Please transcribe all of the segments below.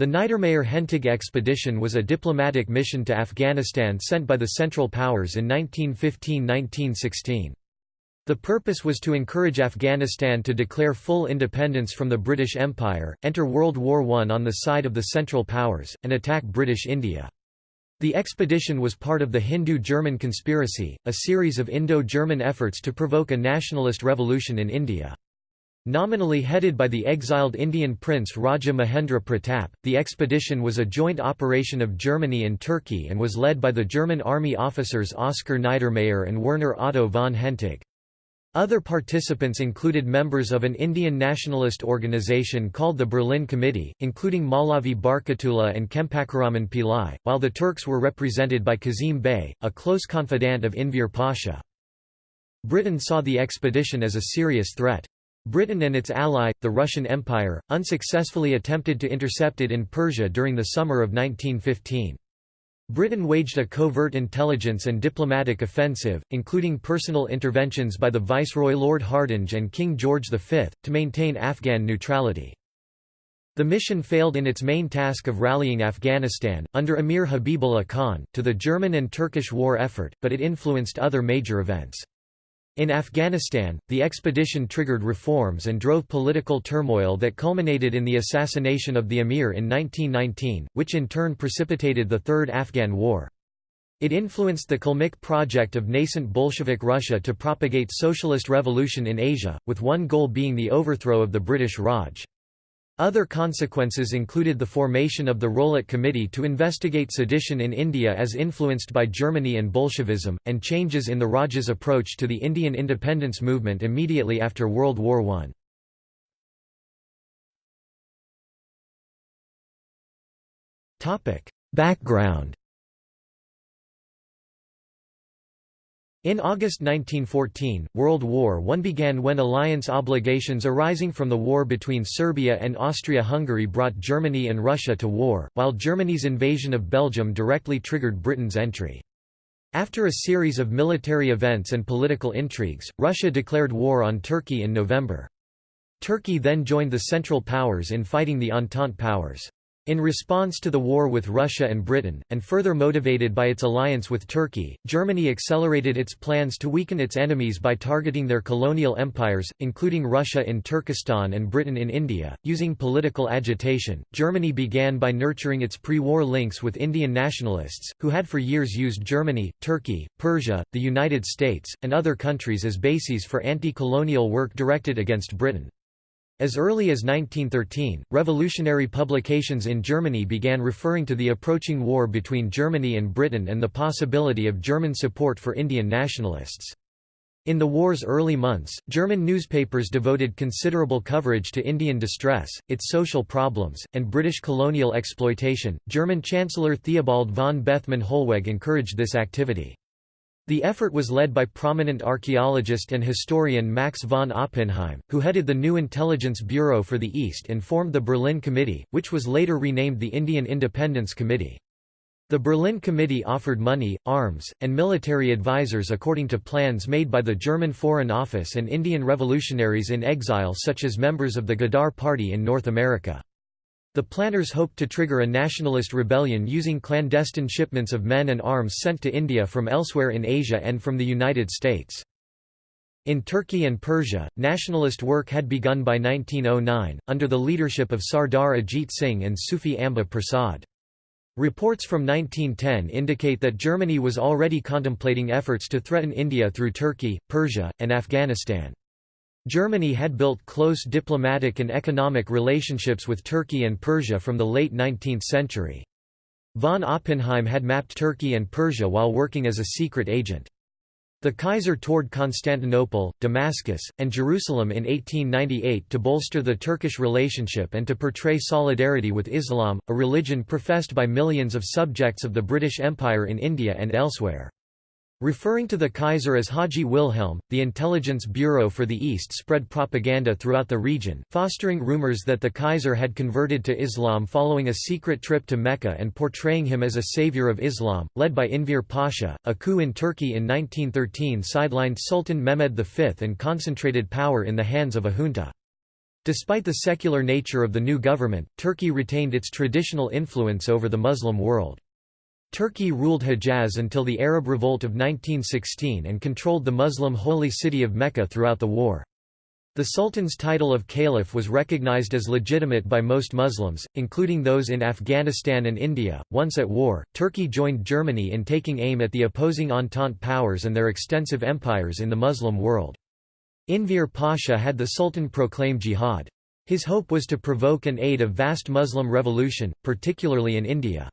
The Niedermayer Hentig expedition was a diplomatic mission to Afghanistan sent by the Central Powers in 1915–1916. The purpose was to encourage Afghanistan to declare full independence from the British Empire, enter World War I on the side of the Central Powers, and attack British India. The expedition was part of the Hindu-German conspiracy, a series of Indo-German efforts to provoke a nationalist revolution in India. Nominally headed by the exiled Indian prince Raja Mahendra Pratap, the expedition was a joint operation of Germany and Turkey and was led by the German army officers Oskar Niedermayer and Werner Otto von Hentig. Other participants included members of an Indian nationalist organization called the Berlin Committee, including Maulavi Barkatullah and Champakaraman Pillai, while the Turks were represented by Kazim Bey, a close confidant of Enver Pasha. Britain saw the expedition as a serious threat. Britain and its ally, the Russian Empire, unsuccessfully attempted to intercept it in Persia during the summer of 1915. Britain waged a covert intelligence and diplomatic offensive, including personal interventions by the Viceroy Lord Hardinge and King George V, to maintain Afghan neutrality. The mission failed in its main task of rallying Afghanistan, under Emir Habibullah Khan, to the German and Turkish war effort, but it influenced other major events. In Afghanistan, the expedition triggered reforms and drove political turmoil that culminated in the assassination of the emir in 1919, which in turn precipitated the Third Afghan War. It influenced the Kalmyk project of nascent Bolshevik Russia to propagate socialist revolution in Asia, with one goal being the overthrow of the British Raj. Other consequences included the formation of the Rowlatt Committee to investigate sedition in India as influenced by Germany and Bolshevism, and changes in the Raj's approach to the Indian independence movement immediately after World War I. Background In August 1914, World War I began when alliance obligations arising from the war between Serbia and Austria-Hungary brought Germany and Russia to war, while Germany's invasion of Belgium directly triggered Britain's entry. After a series of military events and political intrigues, Russia declared war on Turkey in November. Turkey then joined the Central Powers in fighting the Entente powers. In response to the war with Russia and Britain, and further motivated by its alliance with Turkey, Germany accelerated its plans to weaken its enemies by targeting their colonial empires, including Russia in Turkestan and Britain in India. Using political agitation, Germany began by nurturing its pre war links with Indian nationalists, who had for years used Germany, Turkey, Persia, the United States, and other countries as bases for anti colonial work directed against Britain. As early as 1913, revolutionary publications in Germany began referring to the approaching war between Germany and Britain and the possibility of German support for Indian nationalists. In the war's early months, German newspapers devoted considerable coverage to Indian distress, its social problems, and British colonial exploitation. German Chancellor Theobald von Bethmann Hollweg encouraged this activity. The effort was led by prominent archaeologist and historian Max von Oppenheim, who headed the new Intelligence Bureau for the East and formed the Berlin Committee, which was later renamed the Indian Independence Committee. The Berlin Committee offered money, arms, and military advisors according to plans made by the German Foreign Office and Indian revolutionaries in exile such as members of the Ghadar Party in North America. The planners hoped to trigger a nationalist rebellion using clandestine shipments of men and arms sent to India from elsewhere in Asia and from the United States. In Turkey and Persia, nationalist work had begun by 1909, under the leadership of Sardar Ajit Singh and Sufi Amba Prasad. Reports from 1910 indicate that Germany was already contemplating efforts to threaten India through Turkey, Persia, and Afghanistan. Germany had built close diplomatic and economic relationships with Turkey and Persia from the late 19th century. Von Oppenheim had mapped Turkey and Persia while working as a secret agent. The Kaiser toured Constantinople, Damascus, and Jerusalem in 1898 to bolster the Turkish relationship and to portray solidarity with Islam, a religion professed by millions of subjects of the British Empire in India and elsewhere. Referring to the Kaiser as Haji Wilhelm, the Intelligence Bureau for the East spread propaganda throughout the region, fostering rumors that the Kaiser had converted to Islam following a secret trip to Mecca and portraying him as a savior of Islam, led by Enver Pasha. A coup in Turkey in 1913 sidelined Sultan Mehmed V and concentrated power in the hands of a junta. Despite the secular nature of the new government, Turkey retained its traditional influence over the Muslim world. Turkey ruled Hejaz until the Arab Revolt of 1916 and controlled the Muslim holy city of Mecca throughout the war. The Sultan's title of Caliph was recognized as legitimate by most Muslims, including those in Afghanistan and India. Once at war, Turkey joined Germany in taking aim at the opposing Entente powers and their extensive empires in the Muslim world. Enver Pasha had the Sultan proclaim jihad. His hope was to provoke and aid a vast Muslim revolution, particularly in India.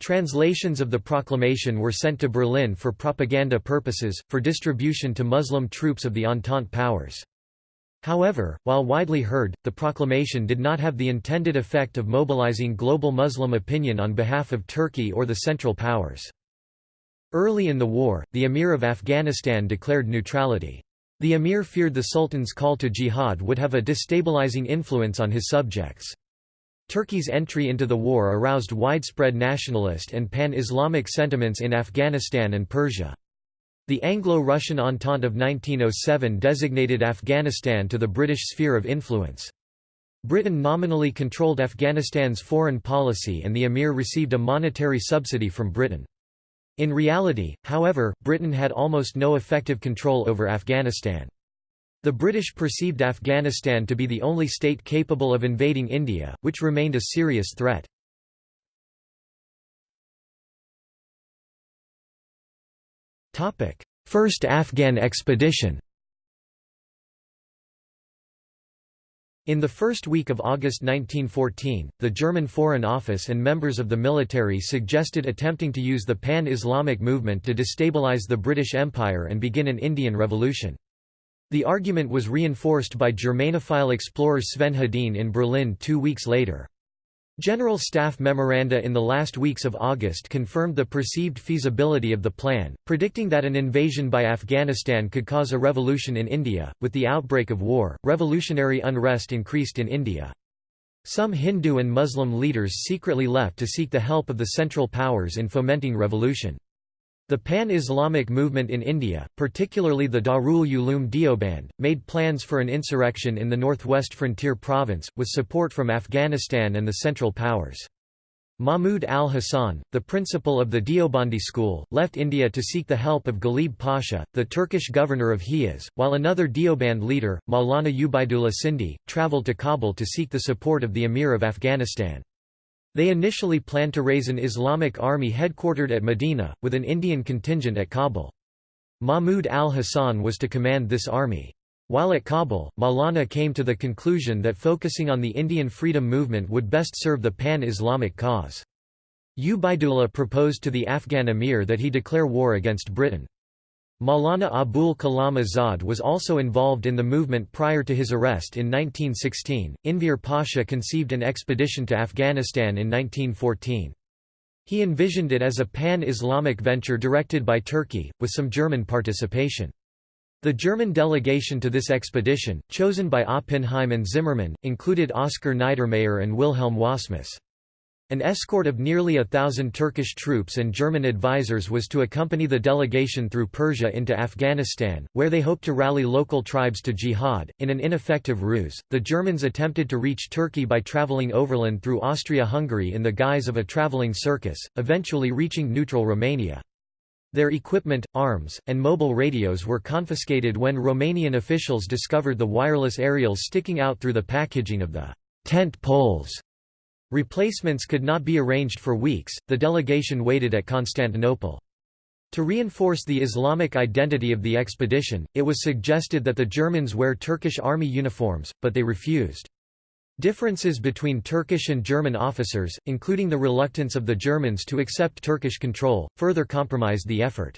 Translations of the proclamation were sent to Berlin for propaganda purposes, for distribution to Muslim troops of the Entente powers. However, while widely heard, the proclamation did not have the intended effect of mobilizing global Muslim opinion on behalf of Turkey or the Central Powers. Early in the war, the Emir of Afghanistan declared neutrality. The emir feared the sultan's call to jihad would have a destabilizing influence on his subjects. Turkey's entry into the war aroused widespread nationalist and pan-Islamic sentiments in Afghanistan and Persia. The Anglo-Russian Entente of 1907 designated Afghanistan to the British sphere of influence. Britain nominally controlled Afghanistan's foreign policy and the emir received a monetary subsidy from Britain. In reality, however, Britain had almost no effective control over Afghanistan. The British perceived Afghanistan to be the only state capable of invading India, which remained a serious threat. First Afghan expedition In the first week of August 1914, the German Foreign Office and members of the military suggested attempting to use the pan-Islamic movement to destabilize the British Empire and begin an Indian Revolution. The argument was reinforced by Germanophile explorer Sven Hedin in Berlin two weeks later. General Staff memoranda in the last weeks of August confirmed the perceived feasibility of the plan, predicting that an invasion by Afghanistan could cause a revolution in India. With the outbreak of war, revolutionary unrest increased in India. Some Hindu and Muslim leaders secretly left to seek the help of the Central Powers in fomenting revolution. The pan-Islamic movement in India, particularly the Darul Uloom Deoband, made plans for an insurrection in the northwest frontier province, with support from Afghanistan and the Central Powers. Mahmud al-Hassan, the principal of the Deobandi school, left India to seek the help of Ghalib Pasha, the Turkish governor of Hijaz, while another Deoband leader, Maulana Ubaidullah Sindhi, travelled to Kabul to seek the support of the Emir of Afghanistan. They initially planned to raise an Islamic army headquartered at Medina, with an Indian contingent at Kabul. Mahmud al-Hassan was to command this army. While at Kabul, Maulana came to the conclusion that focusing on the Indian freedom movement would best serve the pan-Islamic cause. Ubaidullah proposed to the Afghan emir that he declare war against Britain. Maulana Abul Kalam Azad was also involved in the movement prior to his arrest in 1916. Enver Pasha conceived an expedition to Afghanistan in 1914. He envisioned it as a pan-Islamic venture directed by Turkey, with some German participation. The German delegation to this expedition, chosen by Oppenheim and Zimmermann, included Oskar Niedermayer and Wilhelm Wassmuss. An escort of nearly a thousand Turkish troops and German advisers was to accompany the delegation through Persia into Afghanistan, where they hoped to rally local tribes to jihad. In an ineffective ruse, the Germans attempted to reach Turkey by traveling overland through Austria-Hungary in the guise of a traveling circus, eventually reaching neutral Romania. Their equipment, arms, and mobile radios were confiscated when Romanian officials discovered the wireless aerials sticking out through the packaging of the tent poles Replacements could not be arranged for weeks, the delegation waited at Constantinople. To reinforce the Islamic identity of the expedition, it was suggested that the Germans wear Turkish army uniforms, but they refused. Differences between Turkish and German officers, including the reluctance of the Germans to accept Turkish control, further compromised the effort.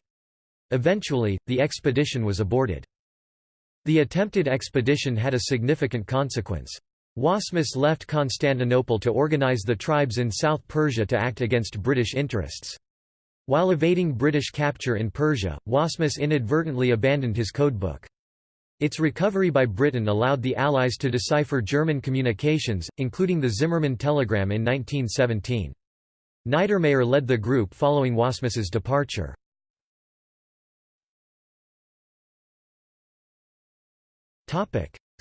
Eventually, the expedition was aborted. The attempted expedition had a significant consequence. Wassmuss left Constantinople to organize the tribes in South Persia to act against British interests. While evading British capture in Persia, Wassmuss inadvertently abandoned his codebook. Its recovery by Britain allowed the Allies to decipher German communications, including the Zimmermann telegram in 1917. Niedermayer led the group following Wassmuss's departure.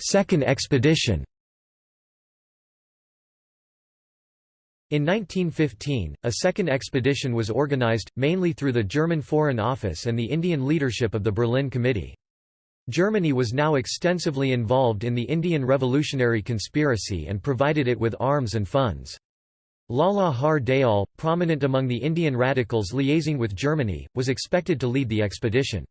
Second expedition In 1915, a second expedition was organized, mainly through the German Foreign Office and the Indian leadership of the Berlin Committee. Germany was now extensively involved in the Indian revolutionary conspiracy and provided it with arms and funds. Lala Har Dayal, prominent among the Indian radicals liaising with Germany, was expected to lead the expedition.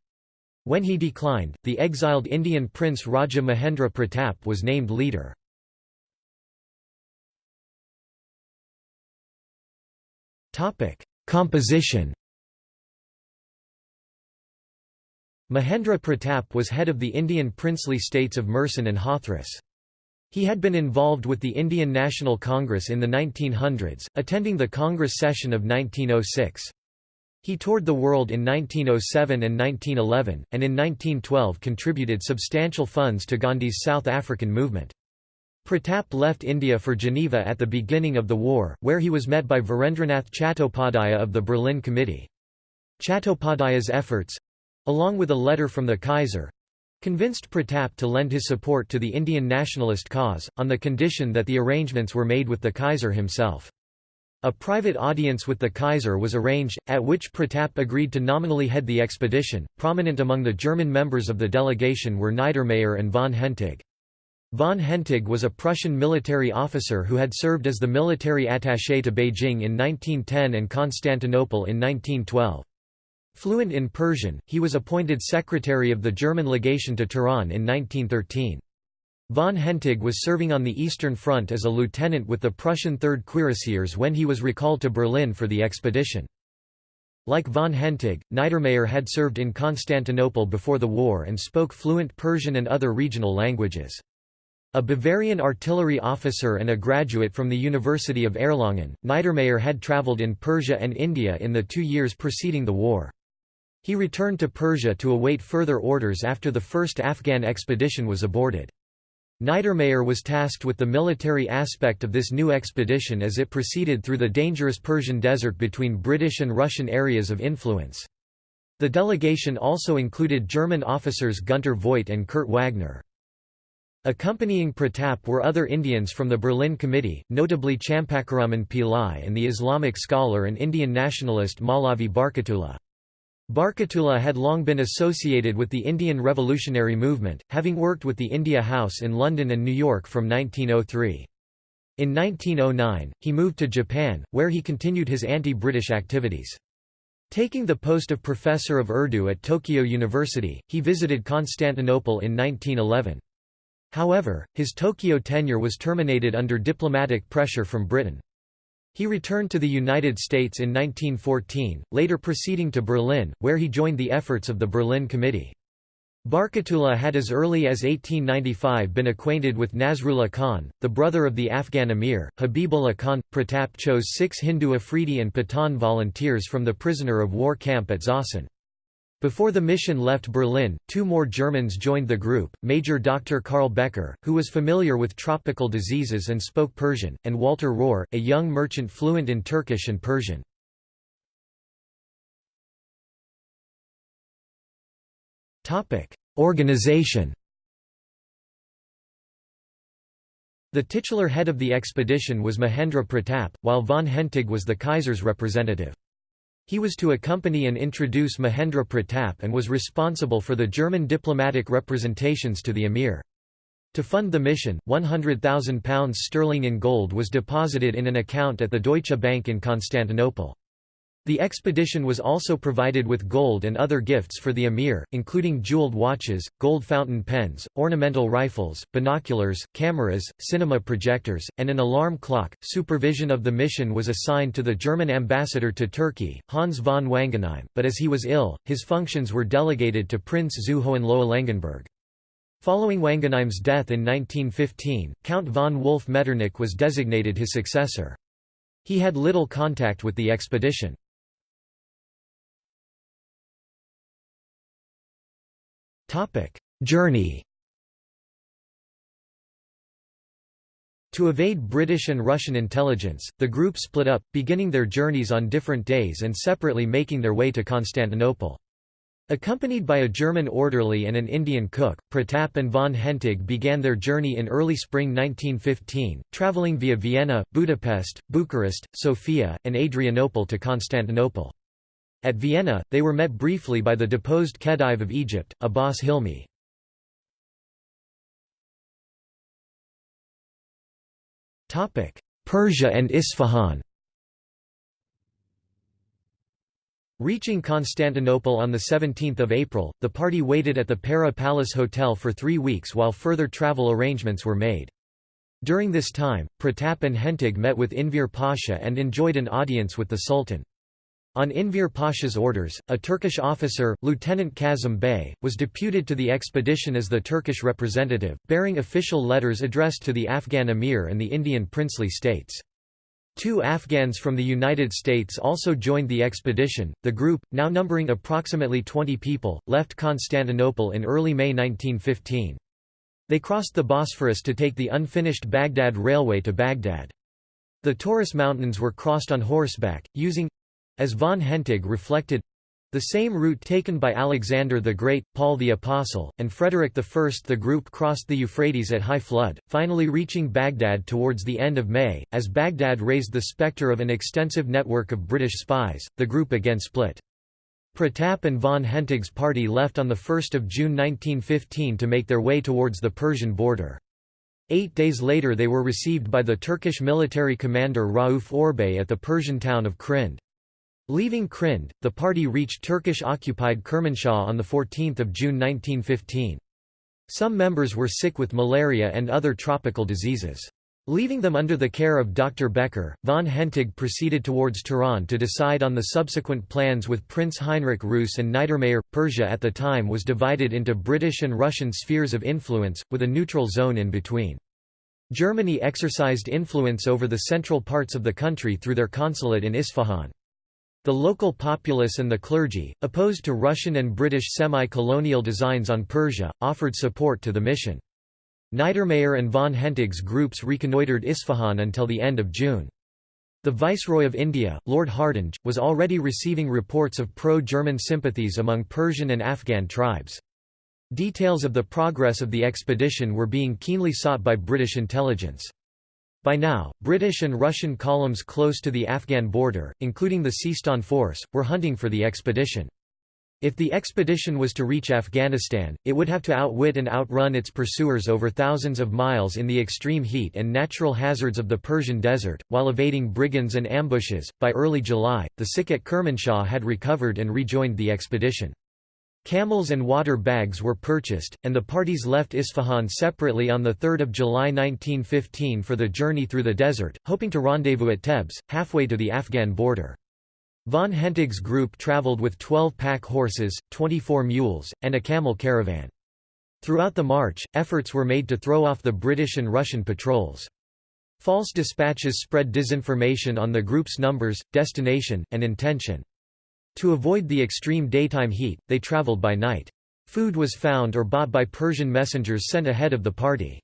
When he declined, the exiled Indian prince Raja Mahendra Pratap was named leader. Composition Mahendra Pratap was head of the Indian princely states of Mursan and Hathras. He had been involved with the Indian National Congress in the 1900s, attending the Congress session of 1906. He toured the world in 1907 and 1911, and in 1912 contributed substantial funds to Gandhi's South African movement. Pratap left India for Geneva at the beginning of the war, where he was met by Virendranath Chattopadhyaya of the Berlin Committee. Chattopadhyaya's efforts—along with a letter from the Kaiser—convinced Pratap to lend his support to the Indian nationalist cause, on the condition that the arrangements were made with the Kaiser himself. A private audience with the Kaiser was arranged, at which Pratap agreed to nominally head the expedition. Prominent among the German members of the delegation were Niedermayer and von Hentig. Von Hentig was a Prussian military officer who had served as the military attaché to Beijing in 1910 and Constantinople in 1912. Fluent in Persian, he was appointed secretary of the German legation to Tehran in 1913. Von Hentig was serving on the Eastern Front as a lieutenant with the Prussian 3rd Cuirassiers when he was recalled to Berlin for the expedition. Like von Hentig, Niedermayer had served in Constantinople before the war and spoke fluent Persian and other regional languages. A Bavarian artillery officer and a graduate from the University of Erlangen, Niedermayer had travelled in Persia and India in the two years preceding the war. He returned to Persia to await further orders after the first Afghan expedition was aborted. Niedermayer was tasked with the military aspect of this new expedition as it proceeded through the dangerous Persian desert between British and Russian areas of influence. The delegation also included German officers Günter Voigt and Kurt Wagner. Accompanying Pratap were other Indians from the Berlin Committee, notably Champakaraman Pillai and the Islamic scholar and Indian nationalist Maulavi Barkatullah. Barkatullah had long been associated with the Indian revolutionary movement, having worked with the India House in London and New York from 1903. In 1909, he moved to Japan, where he continued his anti-British activities. Taking the post of professor of Urdu at Tokyo University, he visited Constantinople in 1911. However, his Tokyo tenure was terminated under diplomatic pressure from Britain. He returned to the United States in 1914, later proceeding to Berlin, where he joined the efforts of the Berlin Committee. Barkatullah had as early as 1895 been acquainted with Nasrullah Khan, the brother of the Afghan emir, Habibullah Khan. Pratap chose six Hindu Afridi and Pathan volunteers from the prisoner of war camp at Zossen. Before the mission left Berlin, two more Germans joined the group, Major Dr. Karl Becker, who was familiar with tropical diseases and spoke Persian, and Walter Rohr, a young merchant fluent in Turkish and Persian. Organization The titular head of the expedition was Mahendra Pratap, while von Hentig was the Kaiser's representative. He was to accompany and introduce Mahendra Pratap and was responsible for the German diplomatic representations to the emir. To fund the mission, £100,000 sterling in gold was deposited in an account at the Deutsche Bank in Constantinople. The expedition was also provided with gold and other gifts for the emir, including jeweled watches, gold fountain pens, ornamental rifles, binoculars, cameras, cinema projectors, and an alarm clock. Supervision of the mission was assigned to the German ambassador to Turkey, Hans von Wangenheim, but as he was ill, his functions were delegated to Prince zu Hohenlohe-Langenburg. Following Wangenheim's death in 1915, Count von Wolf Metternich was designated his successor. He had little contact with the expedition. Journey To evade British and Russian intelligence, the group split up, beginning their journeys on different days and separately making their way to Constantinople. Accompanied by a German orderly and an Indian cook, Pratap and von Hentig began their journey in early spring 1915, travelling via Vienna, Budapest, Bucharest, Sofia, and Adrianople to Constantinople. At Vienna, they were met briefly by the deposed Khedive of Egypt, Abbas Hilmi. Persia and Isfahan Reaching Constantinople on 17 April, the party waited at the Pera Palace Hotel for three weeks while further travel arrangements were made. During this time, Pratap and Hentig met with Enver Pasha and enjoyed an audience with the Sultan. On Enver Pasha's orders, a Turkish officer, Lieutenant Kazım Bey, was deputed to the expedition as the Turkish representative, bearing official letters addressed to the Afghan emir and the Indian princely states. Two Afghans from the United States also joined the expedition. The group, now numbering approximately 20 people, left Constantinople in early May 1915. They crossed the Bosphorus to take the unfinished Baghdad Railway to Baghdad. The Taurus Mountains were crossed on horseback, using as von Hentig reflected the same route taken by Alexander the Great, Paul the Apostle, and Frederick I. The group crossed the Euphrates at high flood, finally reaching Baghdad towards the end of May. As Baghdad raised the spectre of an extensive network of British spies, the group again split. Pratap and von Hentig's party left on 1 June 1915 to make their way towards the Persian border. Eight days later they were received by the Turkish military commander Rauf Orbay at the Persian town of Krind. Leaving Krind, the party reached Turkish-occupied Kermanshah on 14 June 1915. Some members were sick with malaria and other tropical diseases. Leaving them under the care of Dr. Becker, von Hentig proceeded towards Tehran to decide on the subsequent plans with Prince Heinrich Reuss and Niedermayer. Persia at the time was divided into British and Russian spheres of influence, with a neutral zone in between. Germany exercised influence over the central parts of the country through their consulate in Isfahan. The local populace and the clergy, opposed to Russian and British semi-colonial designs on Persia, offered support to the mission. Niedermayer and von Hentig's groups reconnoitred Isfahan until the end of June. The Viceroy of India, Lord Hardinge, was already receiving reports of pro-German sympathies among Persian and Afghan tribes. Details of the progress of the expedition were being keenly sought by British intelligence. By now, British and Russian columns close to the Afghan border, including the Sistan force, were hunting for the expedition. If the expedition was to reach Afghanistan, it would have to outwit and outrun its pursuers over thousands of miles in the extreme heat and natural hazards of the Persian desert, while evading brigands and ambushes. By early July, the sick at Kermanshah had recovered and rejoined the expedition. Camels and water bags were purchased, and the parties left Isfahan separately on 3 July 1915 for the journey through the desert, hoping to rendezvous at Tebs, halfway to the Afghan border. Von Hentig's group traveled with 12 pack horses, 24 mules, and a camel caravan. Throughout the march, efforts were made to throw off the British and Russian patrols. False dispatches spread disinformation on the group's numbers, destination, and intention. To avoid the extreme daytime heat, they traveled by night. Food was found or bought by Persian messengers sent ahead of the party.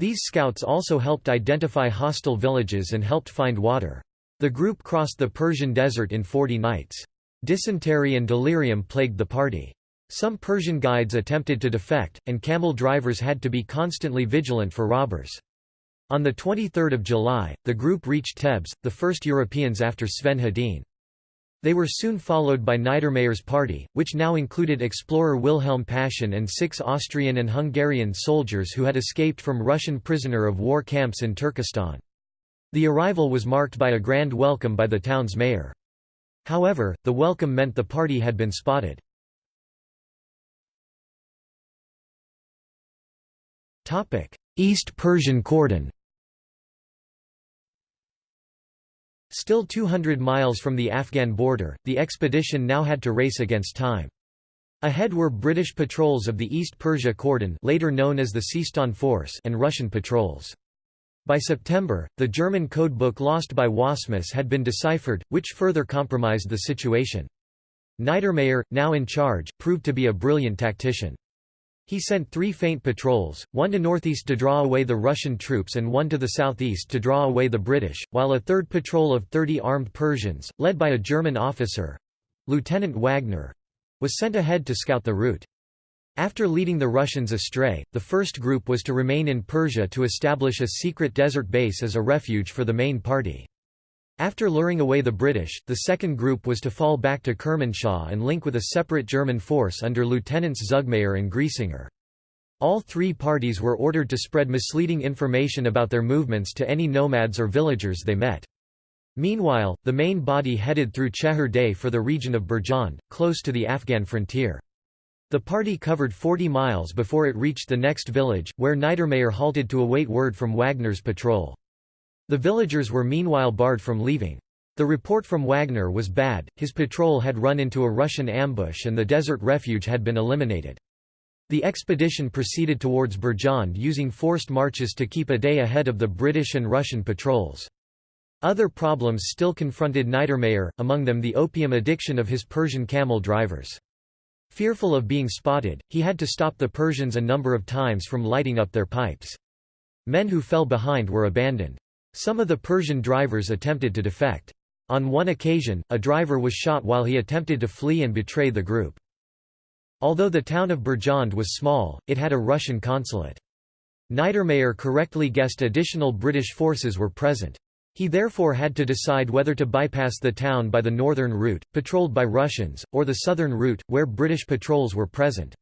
These scouts also helped identify hostile villages and helped find water. The group crossed the Persian desert in 40 nights. Dysentery and delirium plagued the party. Some Persian guides attempted to defect, and camel drivers had to be constantly vigilant for robbers. On 23 July, the group reached Tebs, the first Europeans after Sven Hedin. They were soon followed by Niedermayer's party, which now included explorer Wilhelm Paschen and six Austrian and Hungarian soldiers who had escaped from Russian prisoner of war camps in Turkestan. The arrival was marked by a grand welcome by the town's mayor. However, the welcome meant the party had been spotted. East Persian cordon Still 200 miles from the Afghan border, the expedition now had to race against time. Ahead were British patrols of the East Persia Cordon later known as the Sistan Force and Russian patrols. By September, the German codebook lost by Wassmuss had been deciphered, which further compromised the situation. Niedermayer, now in charge, proved to be a brilliant tactician. He sent three feint patrols, one to northeast to draw away the Russian troops and one to the southeast to draw away the British, while a third patrol of 30 armed Persians, led by a German officer—Lieutenant Wagner, was sent ahead to scout the route. After leading the Russians astray, the first group was to remain in Persia to establish a secret desert base as a refuge for the main party. After luring away the British, the second group was to fall back to Kermanshah and link with a separate German force under Lieutenants Zugmayer and Griesinger. All three parties were ordered to spread misleading information about their movements to any nomads or villagers they met. Meanwhile, the main body headed through Cheher Day for the region of Birjand, close to the Afghan frontier. The party covered 40 miles before it reached the next village, where Niedermayer halted to await word from Wagner's patrol. The villagers were meanwhile barred from leaving. The report from Wagner was bad, his patrol had run into a Russian ambush and the desert refuge had been eliminated. The expedition proceeded towards Birjand using forced marches to keep a day ahead of the British and Russian patrols. Other problems still confronted Niedermayer, among them the opium addiction of his Persian camel drivers. Fearful of being spotted, he had to stop the Persians a number of times from lighting up their pipes. Men who fell behind were abandoned. Some of the Persian drivers attempted to defect. On one occasion, a driver was shot while he attempted to flee and betray the group. Although the town of Birjand was small, it had a Russian consulate. Niedermayer correctly guessed additional British forces were present. He therefore had to decide whether to bypass the town by the northern route, patrolled by Russians, or the southern route, where British patrols were present.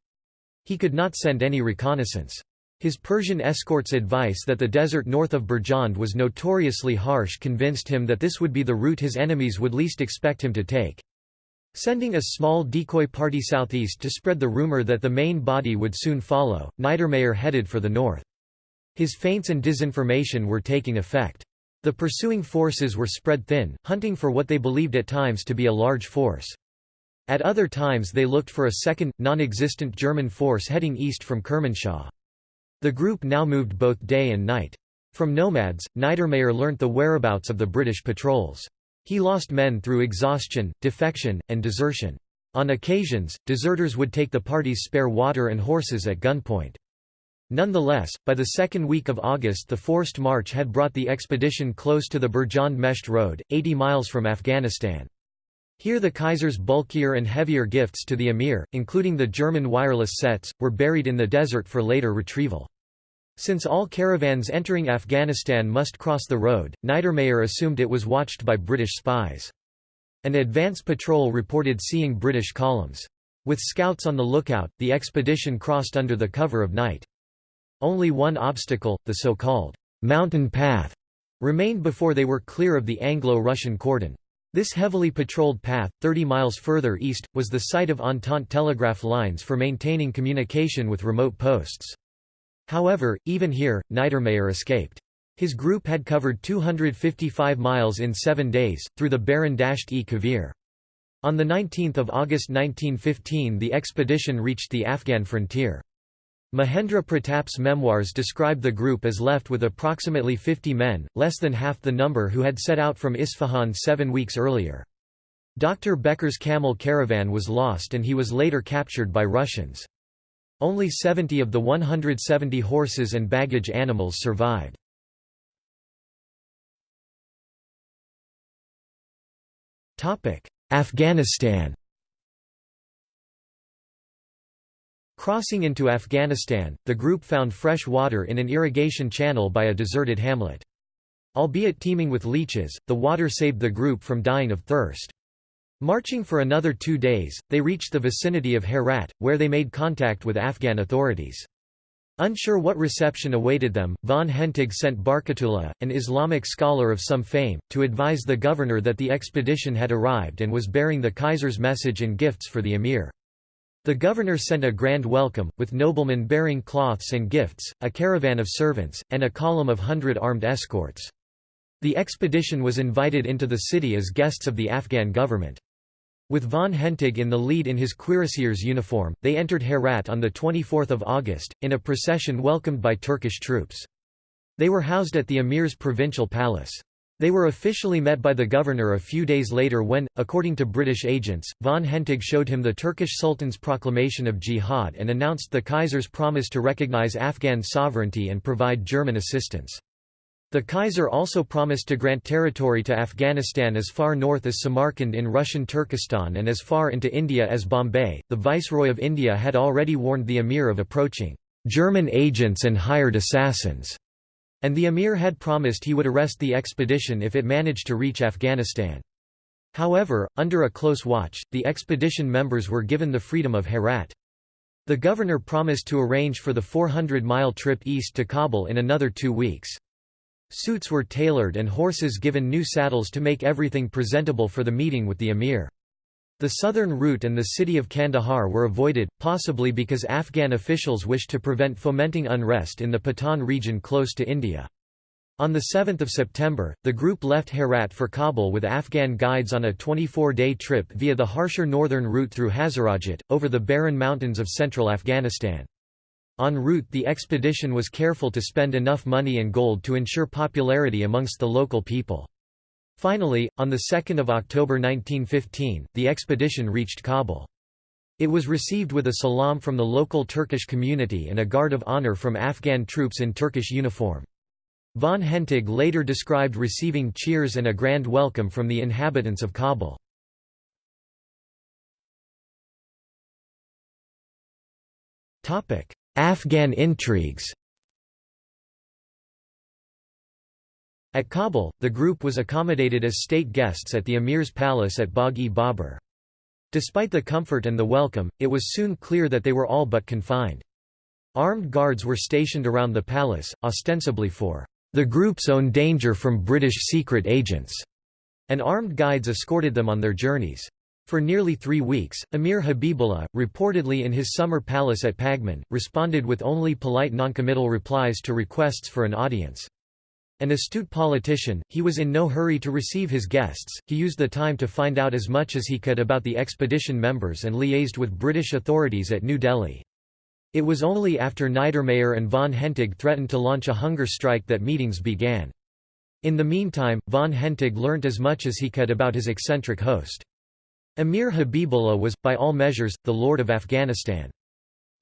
He could not send any reconnaissance. His Persian escort's advice that the desert north of Birjand was notoriously harsh convinced him that this would be the route his enemies would least expect him to take. Sending a small decoy party southeast to spread the rumor that the main body would soon follow, Niedermayer headed for the north. His feints and disinformation were taking effect. The pursuing forces were spread thin, hunting for what they believed at times to be a large force. At other times they looked for a second, non-existent German force heading east from Kermanshah. The group now moved both day and night. From nomads, Niedermayer learnt the whereabouts of the British patrols. He lost men through exhaustion, defection, and desertion. On occasions, deserters would take the party's spare water and horses at gunpoint. Nonetheless, by the second week of August the forced march had brought the expedition close to the Birjand Mesht Road, 80 miles from Afghanistan. Here the Kaiser's bulkier and heavier gifts to the emir, including the German wireless sets, were buried in the desert for later retrieval. Since all caravans entering Afghanistan must cross the road, Niedermayer assumed it was watched by British spies. An advance patrol reported seeing British columns. With scouts on the lookout, the expedition crossed under the cover of night. Only one obstacle, the so-called mountain path, remained before they were clear of the Anglo-Russian cordon. This heavily patrolled path, 30 miles further east, was the site of Entente telegraph lines for maintaining communication with remote posts. However, even here, Niedermayer escaped. His group had covered 255 miles in seven days, through the barren Dasht-e Kavir. On 19 August 1915 the expedition reached the Afghan frontier. Mahendra Pratap's memoirs describe the group as left with approximately 50 men, less than half the number who had set out from Isfahan seven weeks earlier. Dr. Becker's camel caravan was lost and he was later captured by Russians. Only 70 of the 170 horses and baggage animals survived. Afghanistan Crossing into Afghanistan, the group found fresh water in an irrigation channel by a deserted hamlet. Albeit teeming with leeches, the water saved the group from dying of thirst. Marching for another two days, they reached the vicinity of Herat, where they made contact with Afghan authorities. Unsure what reception awaited them, von Hentig sent Barkatullah, an Islamic scholar of some fame, to advise the governor that the expedition had arrived and was bearing the Kaiser's message and gifts for the emir. The governor sent a grand welcome, with noblemen bearing cloths and gifts, a caravan of servants, and a column of hundred armed escorts. The expedition was invited into the city as guests of the Afghan government. With von Hentig in the lead in his cuirassier's uniform, they entered Herat on 24 August, in a procession welcomed by Turkish troops. They were housed at the emir's provincial palace. They were officially met by the governor a few days later when, according to British agents, von Hentig showed him the Turkish Sultan's proclamation of jihad and announced the Kaiser's promise to recognize Afghan sovereignty and provide German assistance. The Kaiser also promised to grant territory to Afghanistan as far north as Samarkand in Russian Turkestan and as far into India as Bombay. The Viceroy of India had already warned the Emir of approaching German agents and hired assassins, and the Emir had promised he would arrest the expedition if it managed to reach Afghanistan. However, under a close watch, the expedition members were given the freedom of Herat. The governor promised to arrange for the 400-mile trip east to Kabul in another two weeks. Suits were tailored and horses given new saddles to make everything presentable for the meeting with the emir. The southern route and the city of Kandahar were avoided, possibly because Afghan officials wished to prevent fomenting unrest in the Pathan region close to India. On 7 September, the group left Herat for Kabul with Afghan guides on a 24-day trip via the harsher northern route through Hazarajat, over the barren mountains of central Afghanistan. En route the expedition was careful to spend enough money and gold to ensure popularity amongst the local people. Finally, on 2 October 1915, the expedition reached Kabul. It was received with a salam from the local Turkish community and a guard of honor from Afghan troops in Turkish uniform. Von Hentig later described receiving cheers and a grand welcome from the inhabitants of Kabul. Afghan intrigues At Kabul, the group was accommodated as state guests at the emir's palace at Bagh-e-Babur. Despite the comfort and the welcome, it was soon clear that they were all but confined. Armed guards were stationed around the palace, ostensibly for the group's own danger from British secret agents, and armed guides escorted them on their journeys. For nearly three weeks, Emir Habibullah, reportedly in his summer palace at Pagman, responded with only polite noncommittal replies to requests for an audience. An astute politician, he was in no hurry to receive his guests, he used the time to find out as much as he could about the expedition members and liaised with British authorities at New Delhi. It was only after Niedermayer and von Hentig threatened to launch a hunger strike that meetings began. In the meantime, von Hentig learnt as much as he could about his eccentric host. Emir Habibullah was, by all measures, the lord of Afghanistan.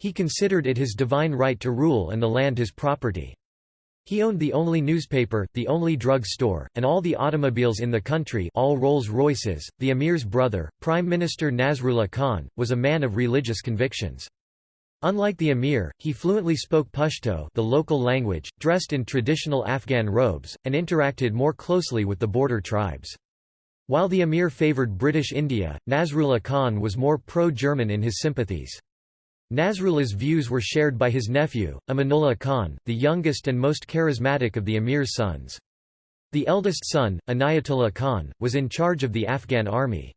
He considered it his divine right to rule and the land his property. He owned the only newspaper, the only drug store, and all the automobiles in the country all Rolls-Royces. The emir's brother, Prime Minister Nasrullah Khan, was a man of religious convictions. Unlike the emir, he fluently spoke Pashto the local language, dressed in traditional Afghan robes, and interacted more closely with the border tribes. While the emir favoured British India, Nasrullah Khan was more pro-German in his sympathies. Nasrullah's views were shared by his nephew, Amanullah Khan, the youngest and most charismatic of the emir's sons. The eldest son, Inayatullah Khan, was in charge of the Afghan army.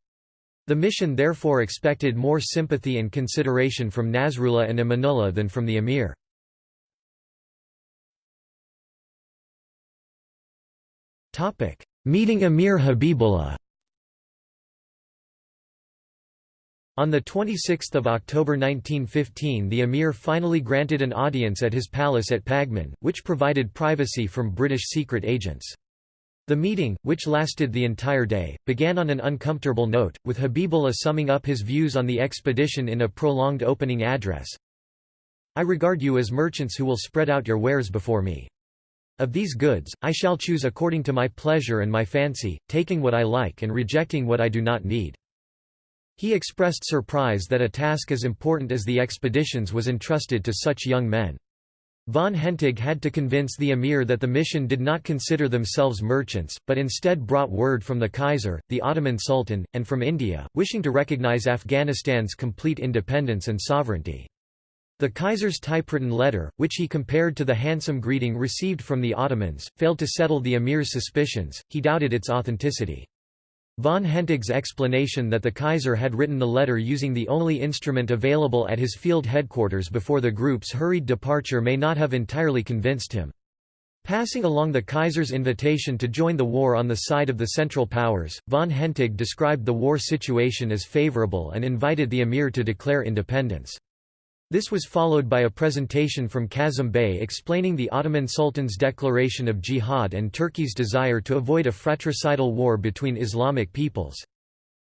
The mission therefore expected more sympathy and consideration from Nasrullah and Amanullah than from the emir. Meeting Emir Habibullah On 26 October 1915 the emir finally granted an audience at his palace at Pagman, which provided privacy from British secret agents. The meeting, which lasted the entire day, began on an uncomfortable note, with Habibullah summing up his views on the expedition in a prolonged opening address. I regard you as merchants who will spread out your wares before me. Of these goods, I shall choose according to my pleasure and my fancy, taking what I like and rejecting what I do not need. He expressed surprise that a task as important as the expeditions was entrusted to such young men. Von Hentig had to convince the emir that the mission did not consider themselves merchants, but instead brought word from the Kaiser, the Ottoman Sultan, and from India, wishing to recognize Afghanistan's complete independence and sovereignty. The Kaiser's typewritten letter, which he compared to the handsome greeting received from the Ottomans, failed to settle the emir's suspicions, he doubted its authenticity. Von Hentig's explanation that the Kaiser had written the letter using the only instrument available at his field headquarters before the group's hurried departure may not have entirely convinced him. Passing along the Kaiser's invitation to join the war on the side of the Central Powers, von Hentig described the war situation as favorable and invited the emir to declare independence. This was followed by a presentation from Kazım Bey explaining the Ottoman Sultan's declaration of jihad and Turkey's desire to avoid a fratricidal war between Islamic peoples.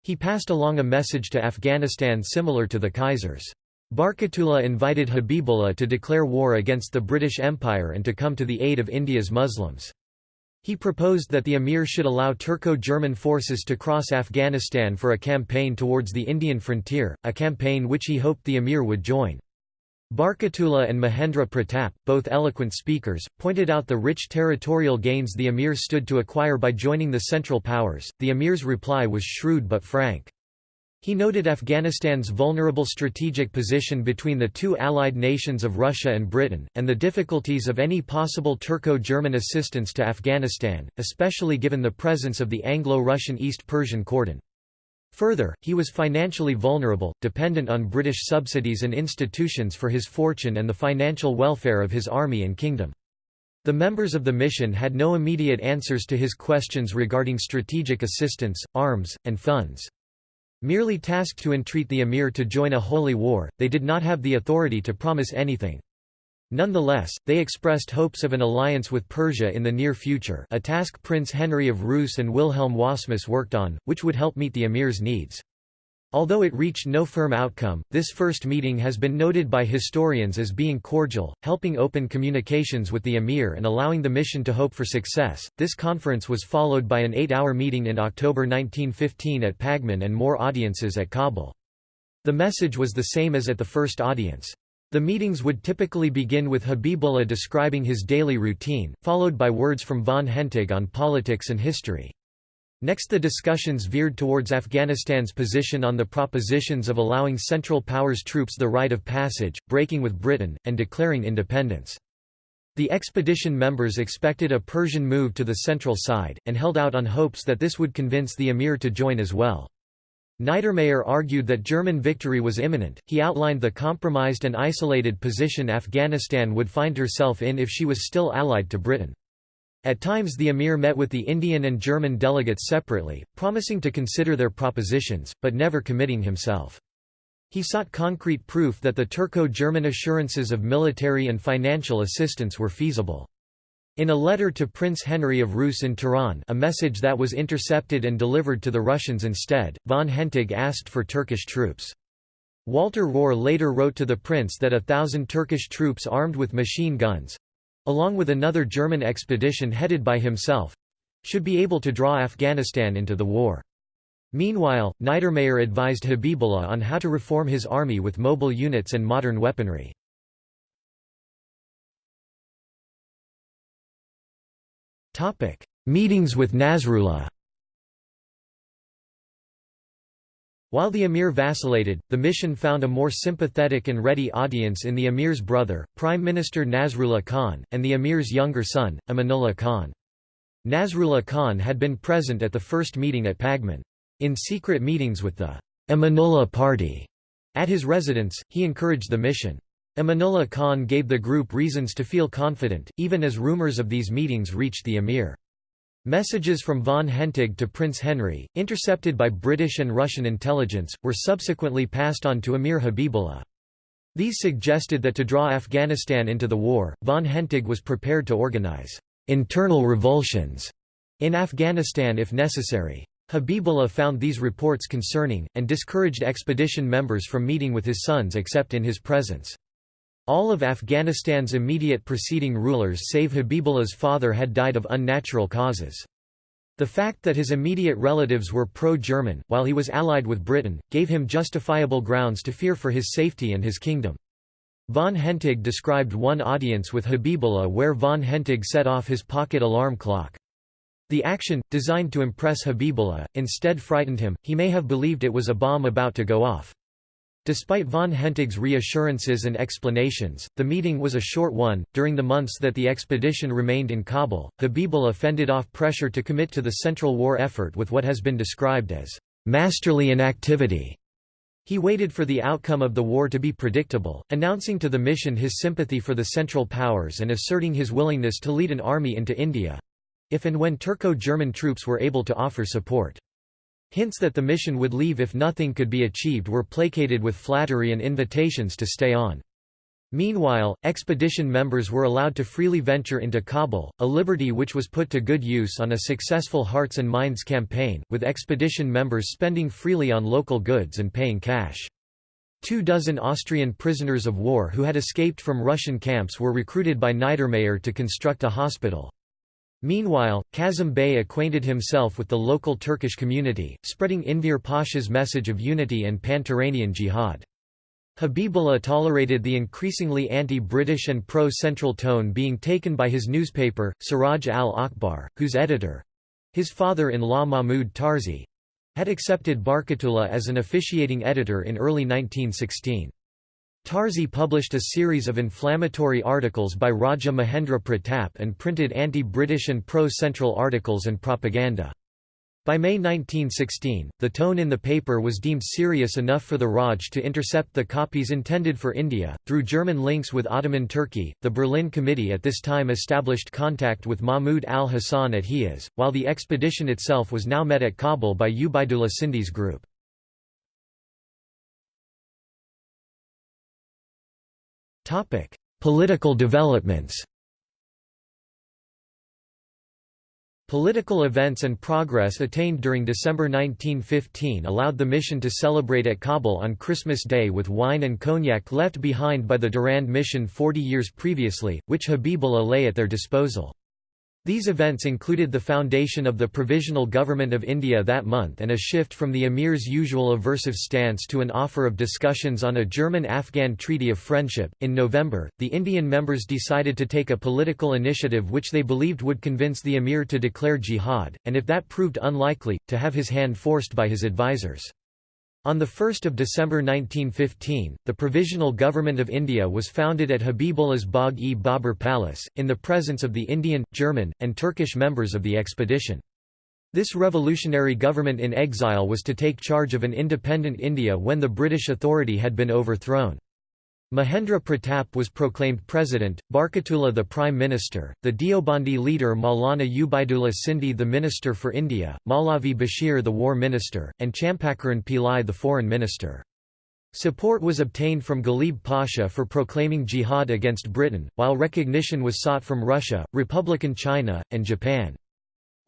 He passed along a message to Afghanistan similar to the Kaiser's. Barkatullah invited Habibullah to declare war against the British Empire and to come to the aid of India's Muslims. He proposed that the emir should allow Turco-German forces to cross Afghanistan for a campaign towards the Indian frontier, a campaign which he hoped the emir would join. Barkatullah and Mahendra Pratap, both eloquent speakers, pointed out the rich territorial gains the emir stood to acquire by joining the Central Powers. The emir's reply was shrewd but frank. He noted Afghanistan's vulnerable strategic position between the two allied nations of Russia and Britain, and the difficulties of any possible Turco-German assistance to Afghanistan, especially given the presence of the Anglo-Russian East Persian cordon. Further, he was financially vulnerable, dependent on British subsidies and institutions for his fortune and the financial welfare of his army and kingdom. The members of the mission had no immediate answers to his questions regarding strategic assistance, arms, and funds. Merely tasked to entreat the emir to join a holy war, they did not have the authority to promise anything. Nonetheless, they expressed hopes of an alliance with Persia in the near future a task Prince Henry of Reuss and Wilhelm Wassmuss worked on, which would help meet the emir's needs. Although it reached no firm outcome, this first meeting has been noted by historians as being cordial, helping open communications with the emir and allowing the mission to hope for success. This conference was followed by an eight hour meeting in October 1915 at Pagman and more audiences at Kabul. The message was the same as at the first audience. The meetings would typically begin with Habibullah describing his daily routine, followed by words from von Hentig on politics and history. Next the discussions veered towards Afghanistan's position on the propositions of allowing Central Powers troops the right of passage, breaking with Britain, and declaring independence. The expedition members expected a Persian move to the central side, and held out on hopes that this would convince the emir to join as well. Niedermayer argued that German victory was imminent. He outlined the compromised and isolated position Afghanistan would find herself in if she was still allied to Britain. At times the emir met with the Indian and German delegates separately, promising to consider their propositions, but never committing himself. He sought concrete proof that the Turco-German assurances of military and financial assistance were feasible. In a letter to Prince Henry of Reuss in Tehran a message that was intercepted and delivered to the Russians instead, von Hentig asked for Turkish troops. Walter Rohr later wrote to the prince that a thousand Turkish troops armed with machine guns—along with another German expedition headed by himself—should be able to draw Afghanistan into the war. Meanwhile, Niedermayer advised Habibullah on how to reform his army with mobile units and modern weaponry. Meetings with Nasrullah While the emir vacillated, the mission found a more sympathetic and ready audience in the emir's brother, Prime Minister Nasrullah Khan, and the emir's younger son, Amanullah Khan. Nasrullah Khan had been present at the first meeting at Pagman. In secret meetings with the Amanullah party at his residence, he encouraged the mission. Amanullah Khan gave the group reasons to feel confident, even as rumors of these meetings reached the emir. Messages from von Hentig to Prince Henry, intercepted by British and Russian intelligence, were subsequently passed on to Emir Habibullah. These suggested that to draw Afghanistan into the war, von Hentig was prepared to organize internal revulsions in Afghanistan if necessary. Habibullah found these reports concerning, and discouraged expedition members from meeting with his sons except in his presence. All of Afghanistan's immediate preceding rulers save Habibullah's father had died of unnatural causes. The fact that his immediate relatives were pro-German, while he was allied with Britain, gave him justifiable grounds to fear for his safety and his kingdom. Von Hentig described one audience with Habibullah where von Hentig set off his pocket alarm clock. The action, designed to impress Habibullah, instead frightened him, he may have believed it was a bomb about to go off. Despite von Hentig's reassurances and explanations, the meeting was a short one. During the months that the expedition remained in Kabul, Habibullah fended off pressure to commit to the Central War effort with what has been described as masterly inactivity. He waited for the outcome of the war to be predictable, announcing to the mission his sympathy for the Central Powers and asserting his willingness to lead an army into India—if and when Turco-German troops were able to offer support. Hints that the mission would leave if nothing could be achieved were placated with flattery and invitations to stay on. Meanwhile, expedition members were allowed to freely venture into Kabul, a liberty which was put to good use on a successful Hearts and Minds campaign, with expedition members spending freely on local goods and paying cash. Two dozen Austrian prisoners of war who had escaped from Russian camps were recruited by Niedermayer to construct a hospital. Meanwhile, Kazım Bey acquainted himself with the local Turkish community, spreading Enver Pasha's message of unity and pan-Turanian jihad. Habibullah tolerated the increasingly anti-British and pro-Central tone being taken by his newspaper, Siraj al-Akhbar, whose editor—his father-in-law Mahmud Tarzi—had accepted Barkatullah as an officiating editor in early 1916. Tarzi published a series of inflammatory articles by Raja Mahendra Pratap and printed anti-British and pro-Central articles and propaganda. By May 1916, the tone in the paper was deemed serious enough for the Raj to intercept the copies intended for India. Through German links with Ottoman Turkey, the Berlin Committee at this time established contact with Mahmud al Hassan at Hijaz, while the expedition itself was now met at Kabul by Ubaidullah Sindhi's group. Political developments Political events and progress attained during December 1915 allowed the mission to celebrate at Kabul on Christmas Day with wine and cognac left behind by the Durand mission 40 years previously, which Habibullah lay at their disposal. These events included the foundation of the Provisional Government of India that month and a shift from the emir's usual aversive stance to an offer of discussions on a German Afghan Treaty of Friendship. In November, the Indian members decided to take a political initiative which they believed would convince the emir to declare jihad, and if that proved unlikely, to have his hand forced by his advisers. On 1 December 1915, the Provisional Government of India was founded at Habibullah's Bagh-e-Babur Palace, in the presence of the Indian, German, and Turkish members of the expedition. This revolutionary government in exile was to take charge of an independent India when the British authority had been overthrown. Mahendra Pratap was proclaimed president, Barkatullah the prime minister, the Deobandi leader Maulana Ubaidullah Sindhi the minister for India, Maulavi Bashir the war minister, and Champakaraman Pillai the foreign minister. Support was obtained from Ghalib Pasha for proclaiming jihad against Britain, while recognition was sought from Russia, Republican China, and Japan.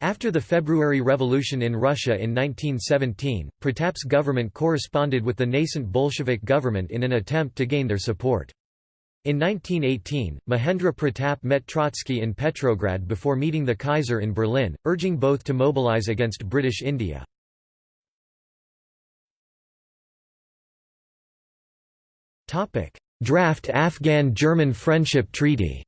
After the February Revolution in Russia in 1917, Pratap's government corresponded with the nascent Bolshevik government in an attempt to gain their support. In 1918, Mahendra Pratap met Trotsky in Petrograd before meeting the Kaiser in Berlin, urging both to mobilize against British India. Draft Afghan-German Friendship Treaty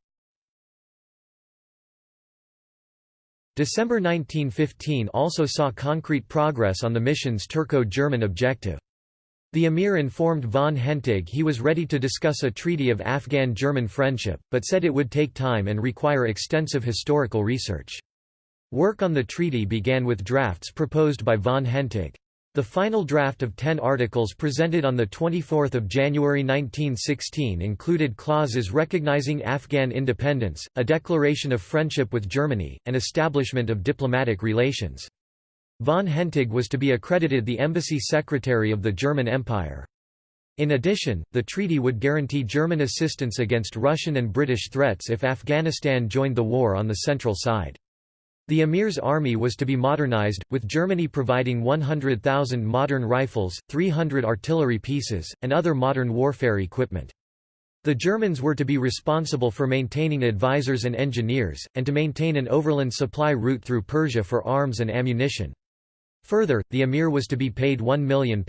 December 1915 also saw concrete progress on the mission's Turco-German objective. The emir informed von Hentig he was ready to discuss a treaty of Afghan-German friendship, but said it would take time and require extensive historical research. Work on the treaty began with drafts proposed by von Hentig. The final draft of ten articles presented on 24 January 1916 included clauses recognizing Afghan independence, a declaration of friendship with Germany, and establishment of diplomatic relations. Von Hentig was to be accredited the embassy secretary of the German Empire. In addition, the treaty would guarantee German assistance against Russian and British threats if Afghanistan joined the war on the central side. The emir's army was to be modernized, with Germany providing 100,000 modern rifles, 300 artillery pieces, and other modern warfare equipment. The Germans were to be responsible for maintaining advisors and engineers, and to maintain an overland supply route through Persia for arms and ammunition. Further, the emir was to be paid £1 million.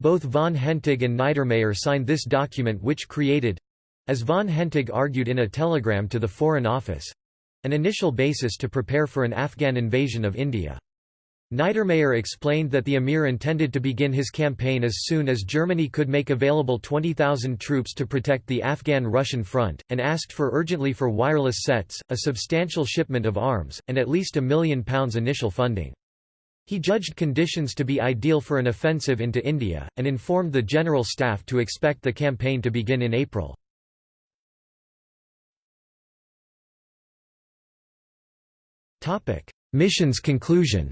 Both von Hentig and Niedermayer signed this document which created—as von Hentig argued in a telegram to the Foreign Office, an initial basis to prepare for an Afghan invasion of India. Niedermayer explained that the emir intended to begin his campaign as soon as Germany could make available 20,000 troops to protect the Afghan-Russian front, and asked for urgently for wireless sets, a substantial shipment of arms, and at least a million pounds initial funding. He judged conditions to be ideal for an offensive into India, and informed the General Staff to expect the campaign to begin in April. Mission's conclusion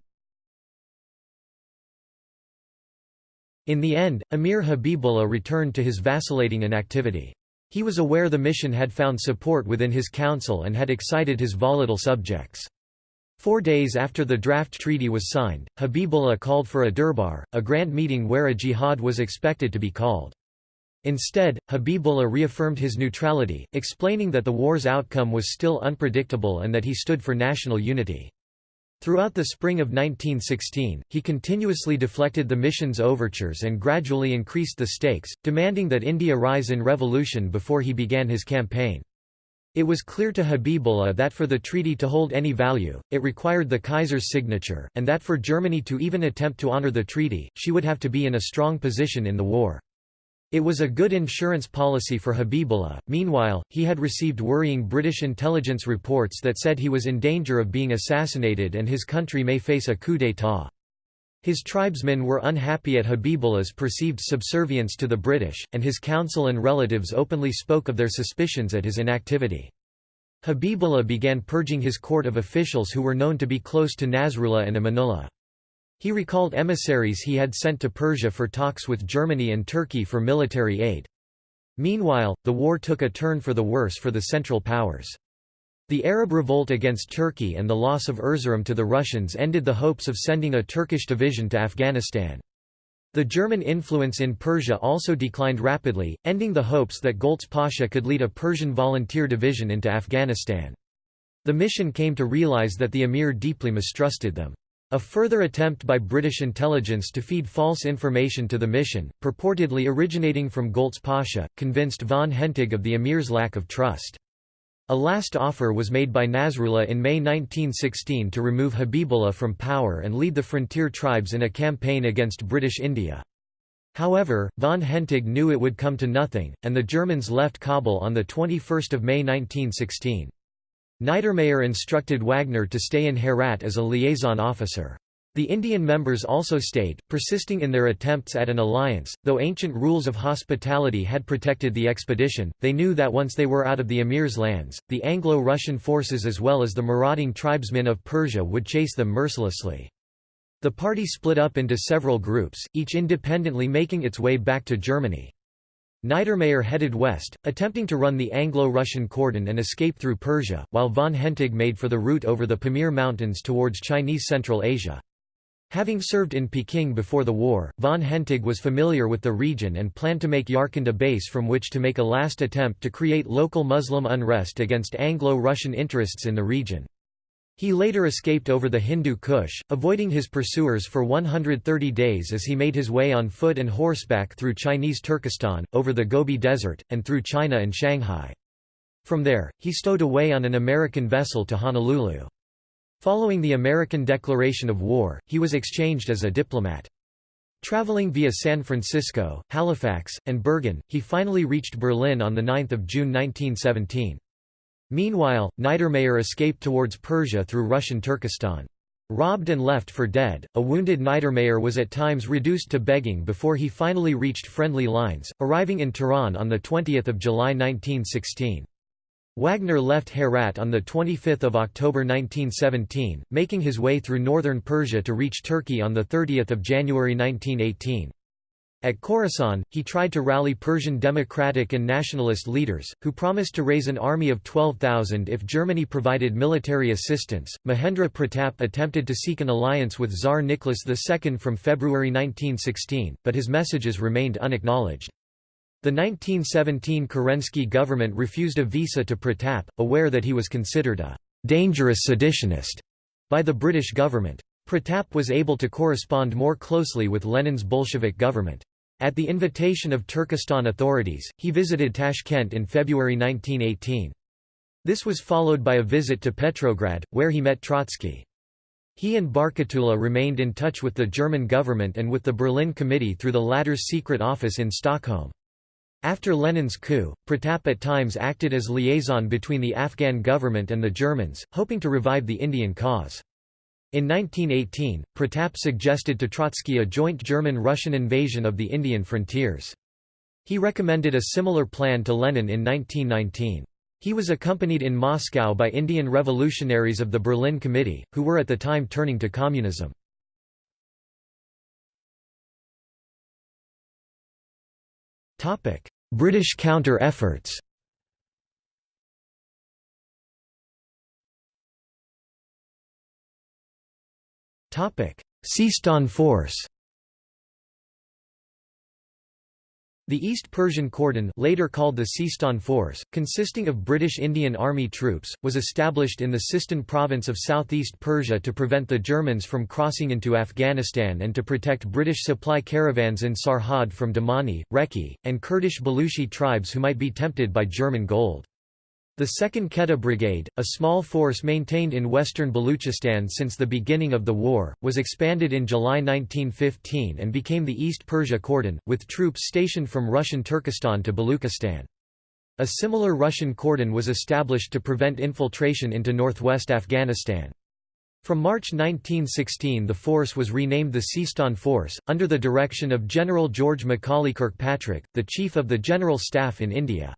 In the end, Emir Habibullah returned to his vacillating inactivity. He was aware the mission had found support within his council and had excited his volatile subjects. Four days after the draft treaty was signed, Habibullah called for a durbar, a grand meeting where a jihad was expected to be called. Instead, Habibullah reaffirmed his neutrality, explaining that the war's outcome was still unpredictable and that he stood for national unity. Throughout the spring of 1916, he continuously deflected the mission's overtures and gradually increased the stakes, demanding that India rise in revolution before he began his campaign. It was clear to Habibullah that for the treaty to hold any value, it required the Kaiser's signature, and that for Germany to even attempt to honor the treaty, she would have to be in a strong position in the war. It was a good insurance policy for Habibullah. Meanwhile, he had received worrying British intelligence reports that said he was in danger of being assassinated and his country may face a coup d'état. His tribesmen were unhappy at Habibullah's perceived subservience to the British, and his council and relatives openly spoke of their suspicions at his inactivity. Habibullah began purging his court of officials who were known to be close to Nasrullah and Amanullah. He recalled emissaries he had sent to Persia for talks with Germany and Turkey for military aid. Meanwhile, the war took a turn for the worse for the Central Powers. The Arab revolt against Turkey and the loss of Erzurum to the Russians ended the hopes of sending a Turkish division to Afghanistan. The German influence in Persia also declined rapidly, ending the hopes that Goltz Pasha could lead a Persian volunteer division into Afghanistan. The mission came to realize that the emir deeply mistrusted them. A further attempt by British intelligence to feed false information to the mission, purportedly originating from Goltz Pasha, convinced von Hentig of the emir's lack of trust. A last offer was made by Nasrullah in May 1916 to remove Habibullah from power and lead the frontier tribes in a campaign against British India. However, von Hentig knew it would come to nothing, and the Germans left Kabul on 21 May 1916. Niedermayer instructed Wagner to stay in Herat as a liaison officer. The Indian members also stayed, persisting in their attempts at an alliance. Though ancient rules of hospitality had protected the expedition, they knew that once they were out of the emir's lands, the Anglo-Russian forces as well as the marauding tribesmen of Persia would chase them mercilessly. The party split up into several groups, each independently making its way back to Germany. Niedermayer headed west, attempting to run the Anglo-Russian cordon and escape through Persia, while von Hentig made for the route over the Pamir Mountains towards Chinese Central Asia. Having served in Peking before the war, von Hentig was familiar with the region and planned to make Yarkand a base from which to make a last attempt to create local Muslim unrest against Anglo-Russian interests in the region. He later escaped over the Hindu Kush, avoiding his pursuers for 130 days as he made his way on foot and horseback through Chinese Turkestan, over the Gobi Desert, and through China and Shanghai. From there, he stowed away on an American vessel to Honolulu. Following the American declaration of war, he was exchanged as a diplomat. Traveling via San Francisco, Halifax, and Bergen, he finally reached Berlin on 9 June 1917. Meanwhile, Niedermayer escaped towards Persia through Russian Turkestan. Robbed and left for dead, a wounded Niedermayer was at times reduced to begging before he finally reached friendly lines, arriving in Tehran on 20 July 1916. Wagner left Herat on 25 October 1917, making his way through northern Persia to reach Turkey on 30 January 1918. At Khorasan, he tried to rally Persian democratic and nationalist leaders, who promised to raise an army of 12,000 if Germany provided military assistance. Mahendra Pratap attempted to seek an alliance with Tsar Nicholas II from February 1916, but his messages remained unacknowledged. The 1917 Kerensky government refused a visa to Pratap, aware that he was considered a dangerous seditionist by the British government. Pratap was able to correspond more closely with Lenin's Bolshevik government. At the invitation of Turkestan authorities, he visited Tashkent in February 1918. This was followed by a visit to Petrograd, where he met Trotsky. He and Barkatullah remained in touch with the German government and with the Berlin Committee through the latter's secret office in Stockholm. After Lenin's coup, Pratap at times acted as liaison between the Afghan government and the Germans, hoping to revive the Indian cause. In 1918, Pratap suggested to Trotsky a joint German-Russian invasion of the Indian frontiers. He recommended a similar plan to Lenin in 1919. He was accompanied in Moscow by Indian revolutionaries of the Berlin Committee, who were at the time turning to communism. British counter-efforts Seistan Force The East Persian Cordon later called the Sistan Force, consisting of British Indian Army troops, was established in the Sistan province of southeast Persia to prevent the Germans from crossing into Afghanistan and to protect British supply caravans in Sarhad from Damani, Reki, and Kurdish Baluchi tribes who might be tempted by German gold. The 2nd Quetta Brigade, a small force maintained in western Baluchistan since the beginning of the war, was expanded in July 1915 and became the East Persia Cordon, with troops stationed from Russian Turkestan to Baluchistan. A similar Russian cordon was established to prevent infiltration into northwest Afghanistan. From March 1916 the force was renamed the Sistan Force, under the direction of General George Macaulay Kirkpatrick, the Chief of the General Staff in India.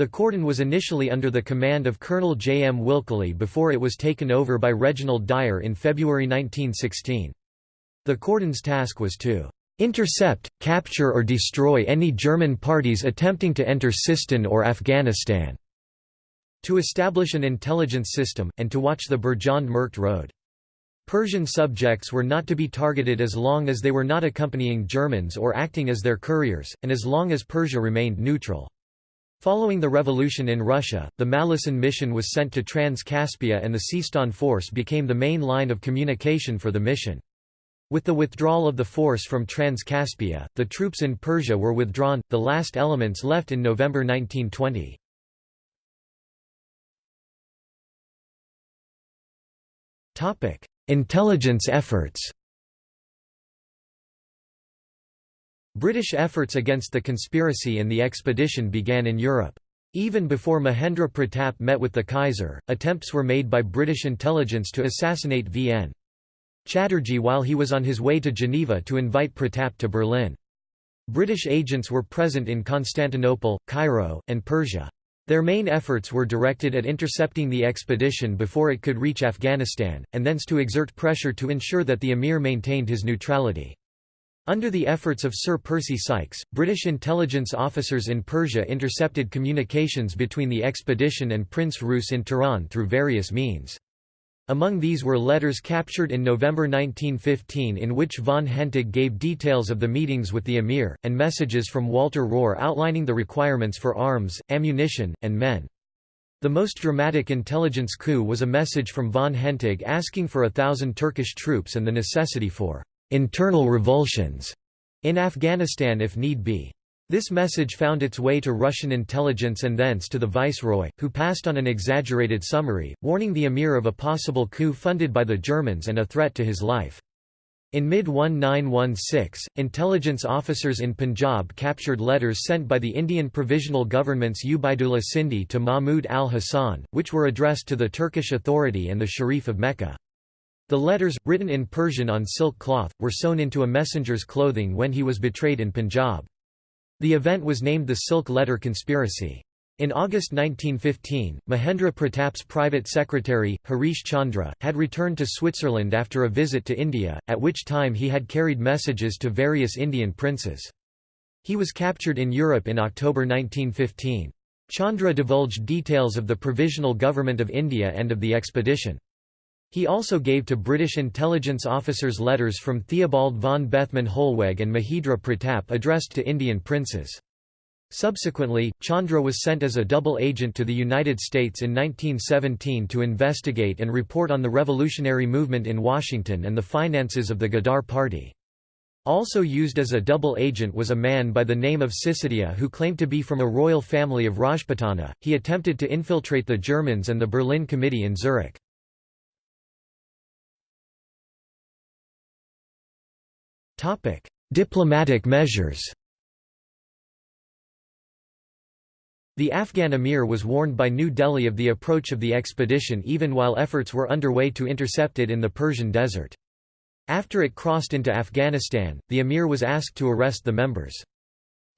The cordon was initially under the command of Colonel J. M. Wikeley before it was taken over by Reginald Dyer in February 1916. The cordon's task was to intercept, capture or destroy any German parties attempting to enter Sistan or Afghanistan, to establish an intelligence system, and to watch the Birjand-Merkt road. Persian subjects were not to be targeted as long as they were not accompanying Germans or acting as their couriers, and as long as Persia remained neutral. Following the revolution in Russia, the Malleson mission was sent to Trans-Caspia and the Sistan force became the main line of communication for the mission. With the withdrawal of the force from Trans-Caspia, the troops in Persia were withdrawn, the last elements left in November 1920. Intelligence efforts British efforts against the conspiracy and the expedition began in Europe. Even before Mahendra Pratap met with the Kaiser, attempts were made by British intelligence to assassinate V.N. Chatterjee while he was on his way to Geneva to invite Pratap to Berlin. British agents were present in Constantinople, Cairo, and Persia. Their main efforts were directed at intercepting the expedition before it could reach Afghanistan, and thence to exert pressure to ensure that the emir maintained his neutrality. Under the efforts of Sir Percy Sykes, British intelligence officers in Persia intercepted communications between the expedition and Prince Reuss in Tehran through various means. Among these were letters captured in November 1915 in which von Hentig gave details of the meetings with the emir, and messages from Walter Rohr outlining the requirements for arms, ammunition, and men. The most dramatic intelligence coup was a message from von Hentig asking for a thousand Turkish troops and the necessity for internal revulsions in Afghanistan if need be. This message found its way to Russian intelligence and thence to the viceroy, who passed on an exaggerated summary, warning the emir of a possible coup funded by the Germans and a threat to his life. In mid-1916, intelligence officers in Punjab captured letters sent by the Indian Provisional Government's Ubaidullah Sindhi to Mahmud al-Hassan, which were addressed to the Turkish Authority and the Sharif of Mecca. The letters, written in Persian on silk cloth, were sewn into a messenger's clothing when he was betrayed in Punjab. The event was named the Silk Letter Conspiracy. In August 1915, Mahendra Pratap's private secretary, Harish Chandra, had returned to Switzerland after a visit to India, at which time he had carried messages to various Indian princes. He was captured in Europe in October 1915. Chandra divulged details of the Provisional Government of India and of the expedition. He also gave to British intelligence officers letters from Theobald von Bethmann Hollweg and Mahendra Pratap addressed to Indian princes. Subsequently, Chandra was sent as a double agent to the United States in 1917 to investigate and report on the revolutionary movement in Washington and the finances of the Ghadar Party. Also used as a double agent was a man by the name of Sisodia who claimed to be from a royal family of Rajputana. He attempted to infiltrate the Germans and the Berlin Committee in Zurich. Diplomatic measures The Afghan emir was warned by New Delhi of the approach of the expedition even while efforts were underway to intercept it in the Persian desert. After it crossed into Afghanistan, the emir was asked to arrest the members.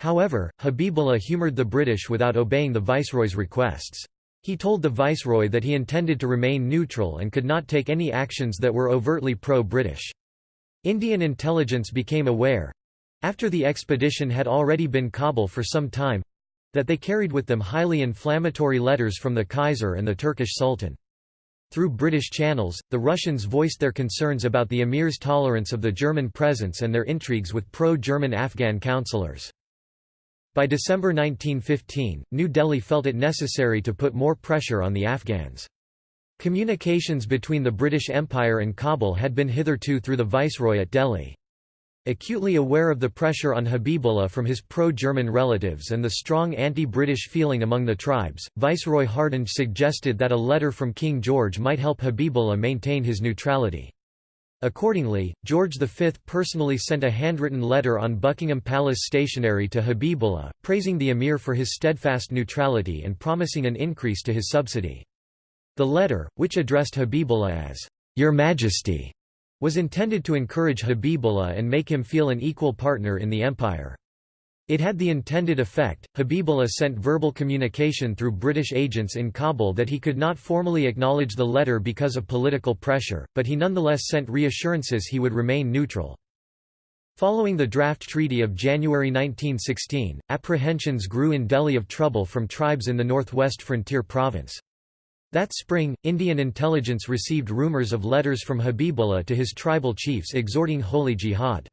However, Habibullah humoured the British without obeying the viceroy's requests. He told the viceroy that he intended to remain neutral and could not take any actions that were overtly pro-British. Indian intelligence became aware—after the expedition had already been Kabul for some time—that they carried with them highly inflammatory letters from the Kaiser and the Turkish Sultan. Through British channels, the Russians voiced their concerns about the emir's tolerance of the German presence and their intrigues with pro-German Afghan councillors. By December 1915, New Delhi felt it necessary to put more pressure on the Afghans. Communications between the British Empire and Kabul had been hitherto through the viceroy at Delhi. Acutely aware of the pressure on Habibullah from his pro-German relatives and the strong anti-British feeling among the tribes, Viceroy Hardinge suggested that a letter from King George might help Habibullah maintain his neutrality. Accordingly, George V personally sent a handwritten letter on Buckingham Palace stationery to Habibullah, praising the emir for his steadfast neutrality and promising an increase to his subsidy. The letter, which addressed Habibullah as, "'Your Majesty' was intended to encourage Habibullah and make him feel an equal partner in the empire. It had the intended effect. Habibullah sent verbal communication through British agents in Kabul that he could not formally acknowledge the letter because of political pressure, but he nonetheless sent reassurances he would remain neutral. Following the draft treaty of January 1916, apprehensions grew in Delhi of trouble from tribes in the northwest frontier province. That spring, Indian intelligence received rumours of letters from Habibullah to his tribal chiefs exhorting holy jihad.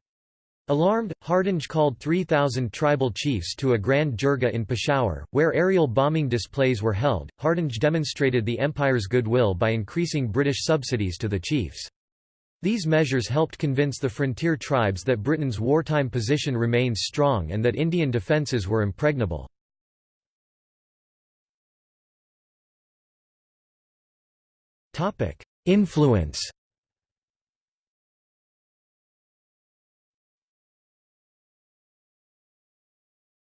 Alarmed, Hardinge called 3,000 tribal chiefs to a grand jirga in Peshawar, where aerial bombing displays were held. Hardinge demonstrated the empire's goodwill by increasing British subsidies to the chiefs. These measures helped convince the frontier tribes that Britain's wartime position remained strong and that Indian defences were impregnable. Influence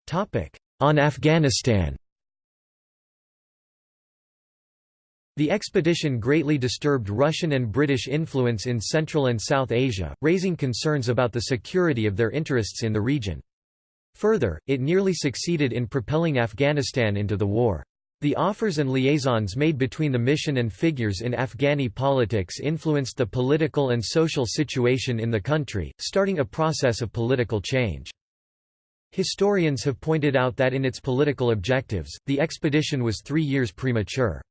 Topic: On Afghanistan The expedition greatly disturbed Russian and British influence in Central and South Asia, raising concerns about the security of their interests in the region. Further, it nearly succeeded in propelling Afghanistan into the war. The offers and liaisons made between the mission and figures in Afghani politics influenced the political and social situation in the country, starting a process of political change. Historians have pointed out that in its political objectives, the expedition was three years premature.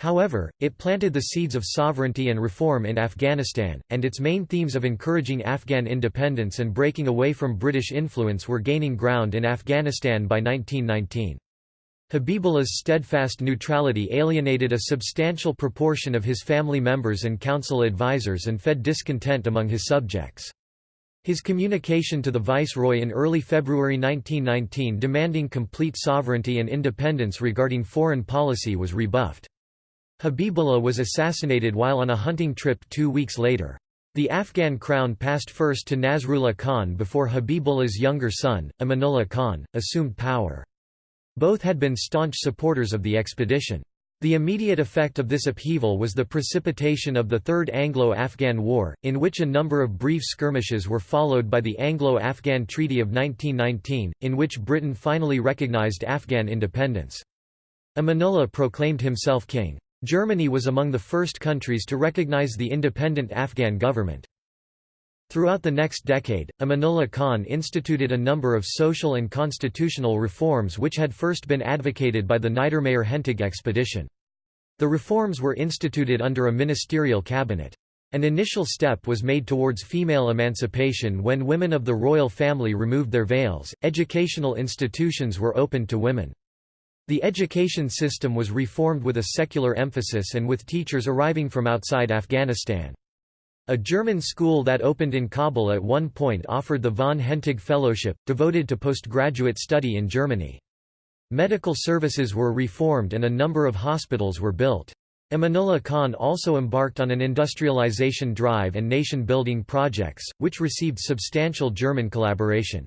However, it planted the seeds of sovereignty and reform in Afghanistan, and its main themes of encouraging Afghan independence and breaking away from British influence were gaining ground in Afghanistan by 1919. Habibullah's steadfast neutrality alienated a substantial proportion of his family members and council advisers and fed discontent among his subjects. His communication to the viceroy in early February 1919 demanding complete sovereignty and independence regarding foreign policy was rebuffed. Habibullah was assassinated while on a hunting trip two weeks later. The Afghan crown passed first to Nasrullah Khan before Habibullah's younger son, Amanullah Khan, assumed power. Both had been staunch supporters of the expedition. The immediate effect of this upheaval was the precipitation of the Third Anglo-Afghan War, in which a number of brief skirmishes were followed by the Anglo-Afghan Treaty of 1919, in which Britain finally recognized Afghan independence. Amanullah proclaimed himself king. Germany was among the first countries to recognize the independent Afghan government. Throughout the next decade, Amanullah Khan instituted a number of social and constitutional reforms which had first been advocated by the Niedermayer-Hentig expedition. The reforms were instituted under a ministerial cabinet. An initial step was made towards female emancipation when women of the royal family removed their veils, educational institutions were opened to women. The education system was reformed with a secular emphasis and with teachers arriving from outside Afghanistan. A German school that opened in Kabul at one point offered the von Hentig Fellowship, devoted to postgraduate study in Germany. Medical services were reformed and a number of hospitals were built. Amanullah Khan also embarked on an industrialization drive and nation-building projects, which received substantial German collaboration.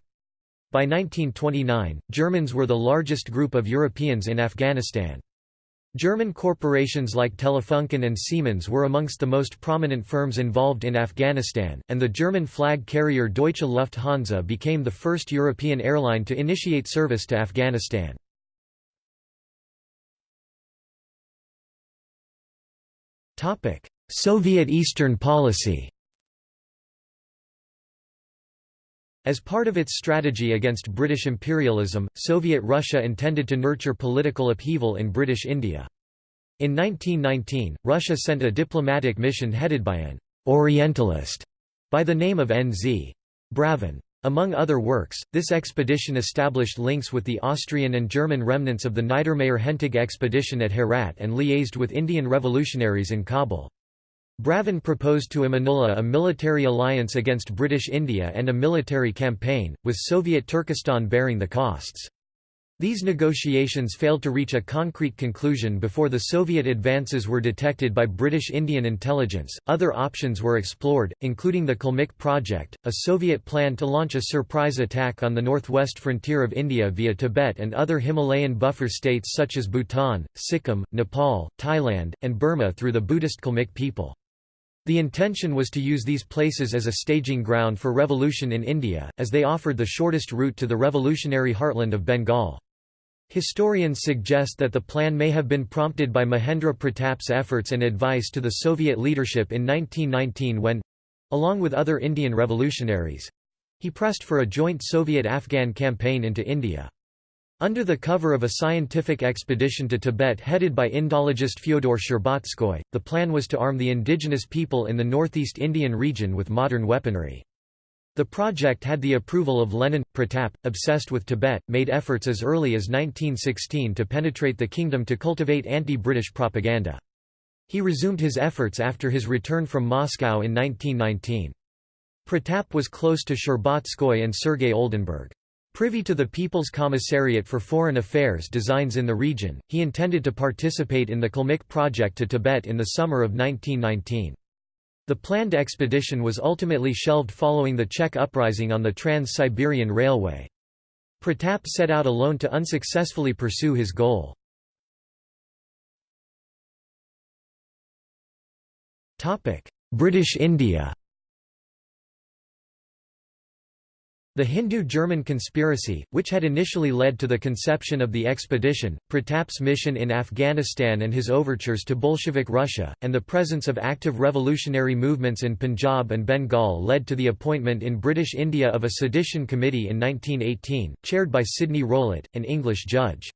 By 1929, Germans were the largest group of Europeans in Afghanistan. German corporations like Telefunken and Siemens were amongst the most prominent firms involved in Afghanistan, and the German flag carrier Deutsche Lufthansa became the first European airline to initiate service to Afghanistan. Soviet Eastern policy As part of its strategy against British imperialism, Soviet Russia intended to nurture political upheaval in British India. In 1919, Russia sent a diplomatic mission headed by an «Orientalist» by the name of N. Z. Bravin. Among other works, this expedition established links with the Austrian and German remnants of the Niedermayer-Hentig expedition at Herat and liaised with Indian revolutionaries in Kabul. Bravin proposed to Amanullah a military alliance against British India and a military campaign, with Soviet Turkestan bearing the costs. These negotiations failed to reach a concrete conclusion before the Soviet advances were detected by British Indian intelligence. Other options were explored, including the Kalmyk project, a Soviet plan to launch a surprise attack on the northwest frontier of India via Tibet and other Himalayan buffer states such as Bhutan, Sikkim, Nepal, Thailand, and Burma through the Buddhist Kalmyk people. The intention was to use these places as a staging ground for revolution in India, as they offered the shortest route to the revolutionary heartland of Bengal. Historians suggest that the plan may have been prompted by Mahendra Pratap's efforts and advice to the Soviet leadership in 1919 when—along with other Indian revolutionaries—he pressed for a joint Soviet-Afghan campaign into India. Under the cover of a scientific expedition to Tibet headed by Indologist Fyodor Sherbatskoy, the plan was to arm the indigenous people in the northeast Indian region with modern weaponry. The project had the approval of Lenin. Pratap, obsessed with Tibet, made efforts as early as 1916 to penetrate the kingdom to cultivate anti-British propaganda. He resumed his efforts after his return from Moscow in 1919. Pratap was close to Sherbatskoy and Sergei Oldenburg. Privy to the People's Commissariat for Foreign Affairs designs in the region, he intended to participate in the Kalmyk project to Tibet in the summer of 1919. The planned expedition was ultimately shelved following the Czech uprising on the Trans-Siberian Railway. Pratap set out alone to unsuccessfully pursue his goal. British India The Hindu-German conspiracy, which had initially led to the conception of the expedition, Pratap's mission in Afghanistan and his overtures to Bolshevik Russia, and the presence of active revolutionary movements in Punjab and Bengal led to the appointment in British India of a sedition committee in 1918, chaired by Sidney Rowlatt, an English judge.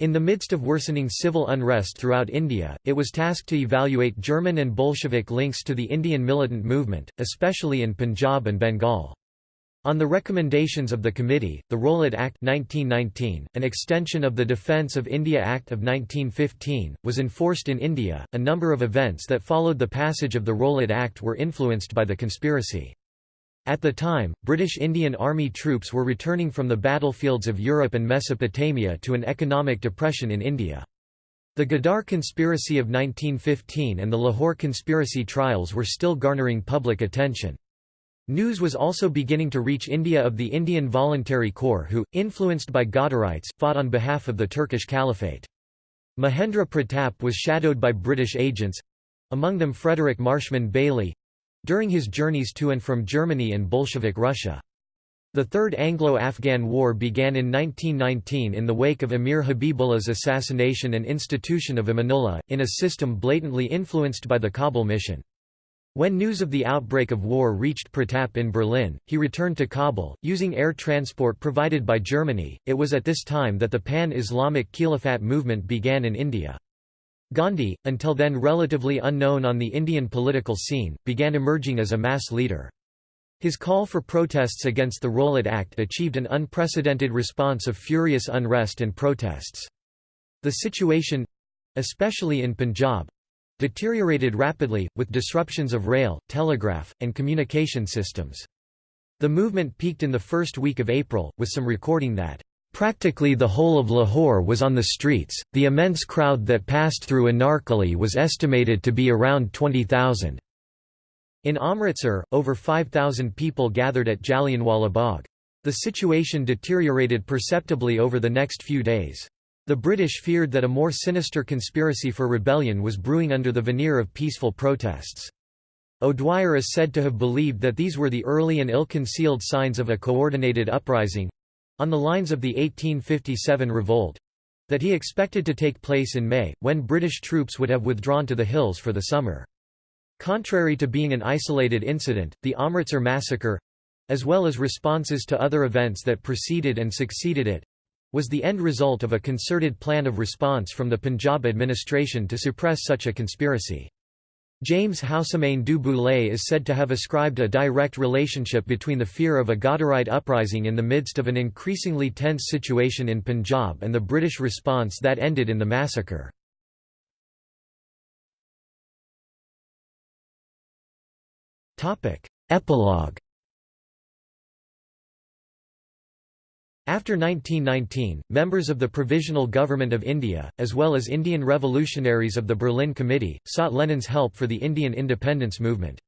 In the midst of worsening civil unrest throughout India, it was tasked to evaluate German and Bolshevik links to the Indian militant movement, especially in Punjab and Bengal. On the recommendations of the committee, the Rowlatt Act 1919, an extension of the Defence of India Act of 1915, was enforced in India. A number of events that followed the passage of the Rowlatt Act were influenced by the conspiracy. At the time, British Indian Army troops were returning from the battlefields of Europe and Mesopotamia to an economic depression in India. The Ghadar conspiracy of 1915 and the Lahore conspiracy trials were still garnering public attention. News was also beginning to reach India of the Indian Voluntary Corps who, influenced by Ghadarites, fought on behalf of the Turkish Caliphate. Mahendra Pratap was shadowed by British agents—among them Frederick Marshman Bailey—during his journeys to and from Germany and Bolshevik Russia. The Third Anglo-Afghan War began in 1919 in the wake of Emir Habibullah's assassination and institution of Amanullah, in a system blatantly influenced by the Kabul mission. When news of the outbreak of war reached Pratap in Berlin, he returned to Kabul, using air transport provided by Germany. It was at this time that the pan Islamic Caliphate movement began in India. Gandhi, until then relatively unknown on the Indian political scene, began emerging as a mass leader. His call for protests against the Rowlatt Act achieved an unprecedented response of furious unrest and protests. The situation especially in Punjab deteriorated rapidly, with disruptions of rail, telegraph, and communication systems. The movement peaked in the first week of April, with some recording that, "...practically the whole of Lahore was on the streets, the immense crowd that passed through Anarkali was estimated to be around 20,000." In Amritsar, over 5,000 people gathered at Jallianwala Bagh. The situation deteriorated perceptibly over the next few days. The British feared that a more sinister conspiracy for rebellion was brewing under the veneer of peaceful protests. O'Dwyer is said to have believed that these were the early and ill-concealed signs of a coordinated uprising—on the lines of the 1857 revolt, that he expected to take place in May, when British troops would have withdrawn to the hills for the summer. Contrary to being an isolated incident, the Amritsar massacre—as well as responses to other events that preceded and succeeded it, was the end result of a concerted plan of response from the Punjab administration to suppress such a conspiracy. James Houssemayne du Boulay is said to have ascribed a direct relationship between the fear of a Ghadarite uprising in the midst of an increasingly tense situation in Punjab and the British response that ended in the massacre. Epilogue After 1919, members of the Provisional Government of India, as well as Indian revolutionaries of the Berlin Committee, sought Lenin's help for the Indian independence movement.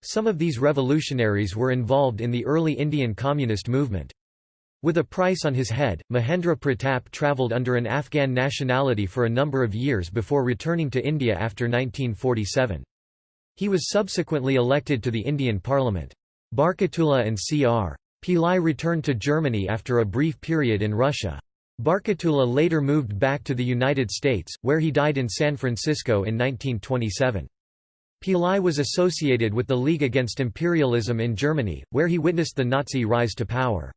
Some of these revolutionaries were involved in the early Indian communist movement. With a price on his head, Mahendra Pratap travelled under an Afghan nationality for a number of years before returning to India after 1947. He was subsequently elected to the Indian Parliament. Barkatullah and C.R. Pillai returned to Germany after a brief period in Russia. Barkatullah later moved back to the United States, where he died in San Francisco in 1927. Pillai was associated with the League Against Imperialism in Germany, where he witnessed the Nazi rise to power.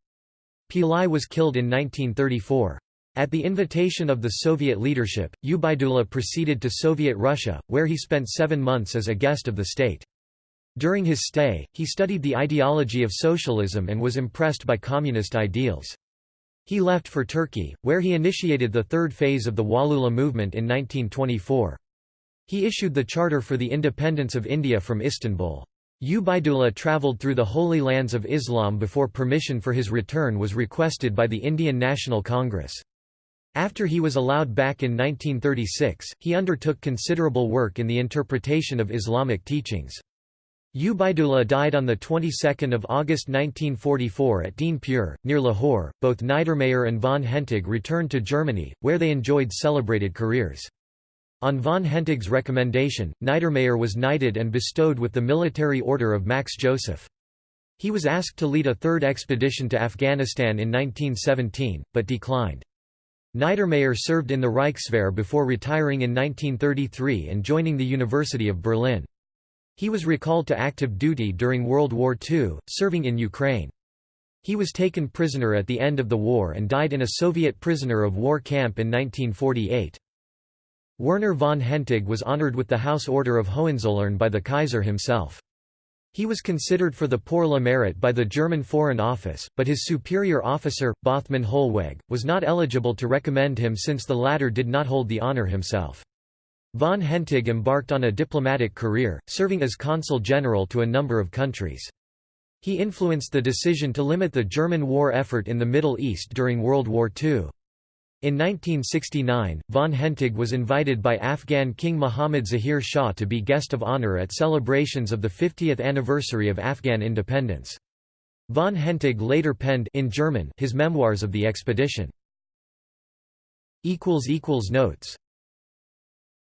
Pillai was killed in 1934. At the invitation of the Soviet leadership, Ubaidullah proceeded to Soviet Russia, where he spent seven months as a guest of the state. During his stay, he studied the ideology of socialism and was impressed by communist ideals. He left for Turkey, where he initiated the third phase of the Waliullah movement in 1924. He issued the Charter for the Independence of India from Istanbul. Ubaidullah travelled through the Holy Lands of Islam before permission for his return was requested by the Indian National Congress. After he was allowed back in 1936, he undertook considerable work in the interpretation of Islamic teachings. Ubaidullah died on the 22nd of August 1944 at Dinpur, near Lahore. Both Niedermayer and von Hentig returned to Germany, where they enjoyed celebrated careers. On von Hentig's recommendation, Niedermayer was knighted and bestowed with the Military Order of Max Joseph. He was asked to lead a third expedition to Afghanistan in 1917, but declined. Niedermayer served in the Reichswehr before retiring in 1933 and joining the University of Berlin. He was recalled to active duty during World War II, serving in Ukraine. He was taken prisoner at the end of the war and died in a Soviet prisoner of war camp in 1948. Werner von Hentig was honored with the House Order of Hohenzollern by the Kaiser himself. He was considered for the Pour le Mérite by the German Foreign Office, but his superior officer, Bethmann Hollweg, was not eligible to recommend him since the latter did not hold the honor himself. Von Hentig embarked on a diplomatic career, serving as consul general to a number of countries. He influenced the decision to limit the German war effort in the Middle East during World War II. In 1969, von Hentig was invited by Afghan King Muhammad Zahir Shah to be guest of honor at celebrations of the 50th anniversary of Afghan independence. Von Hentig later penned in German his memoirs of the expedition. Notes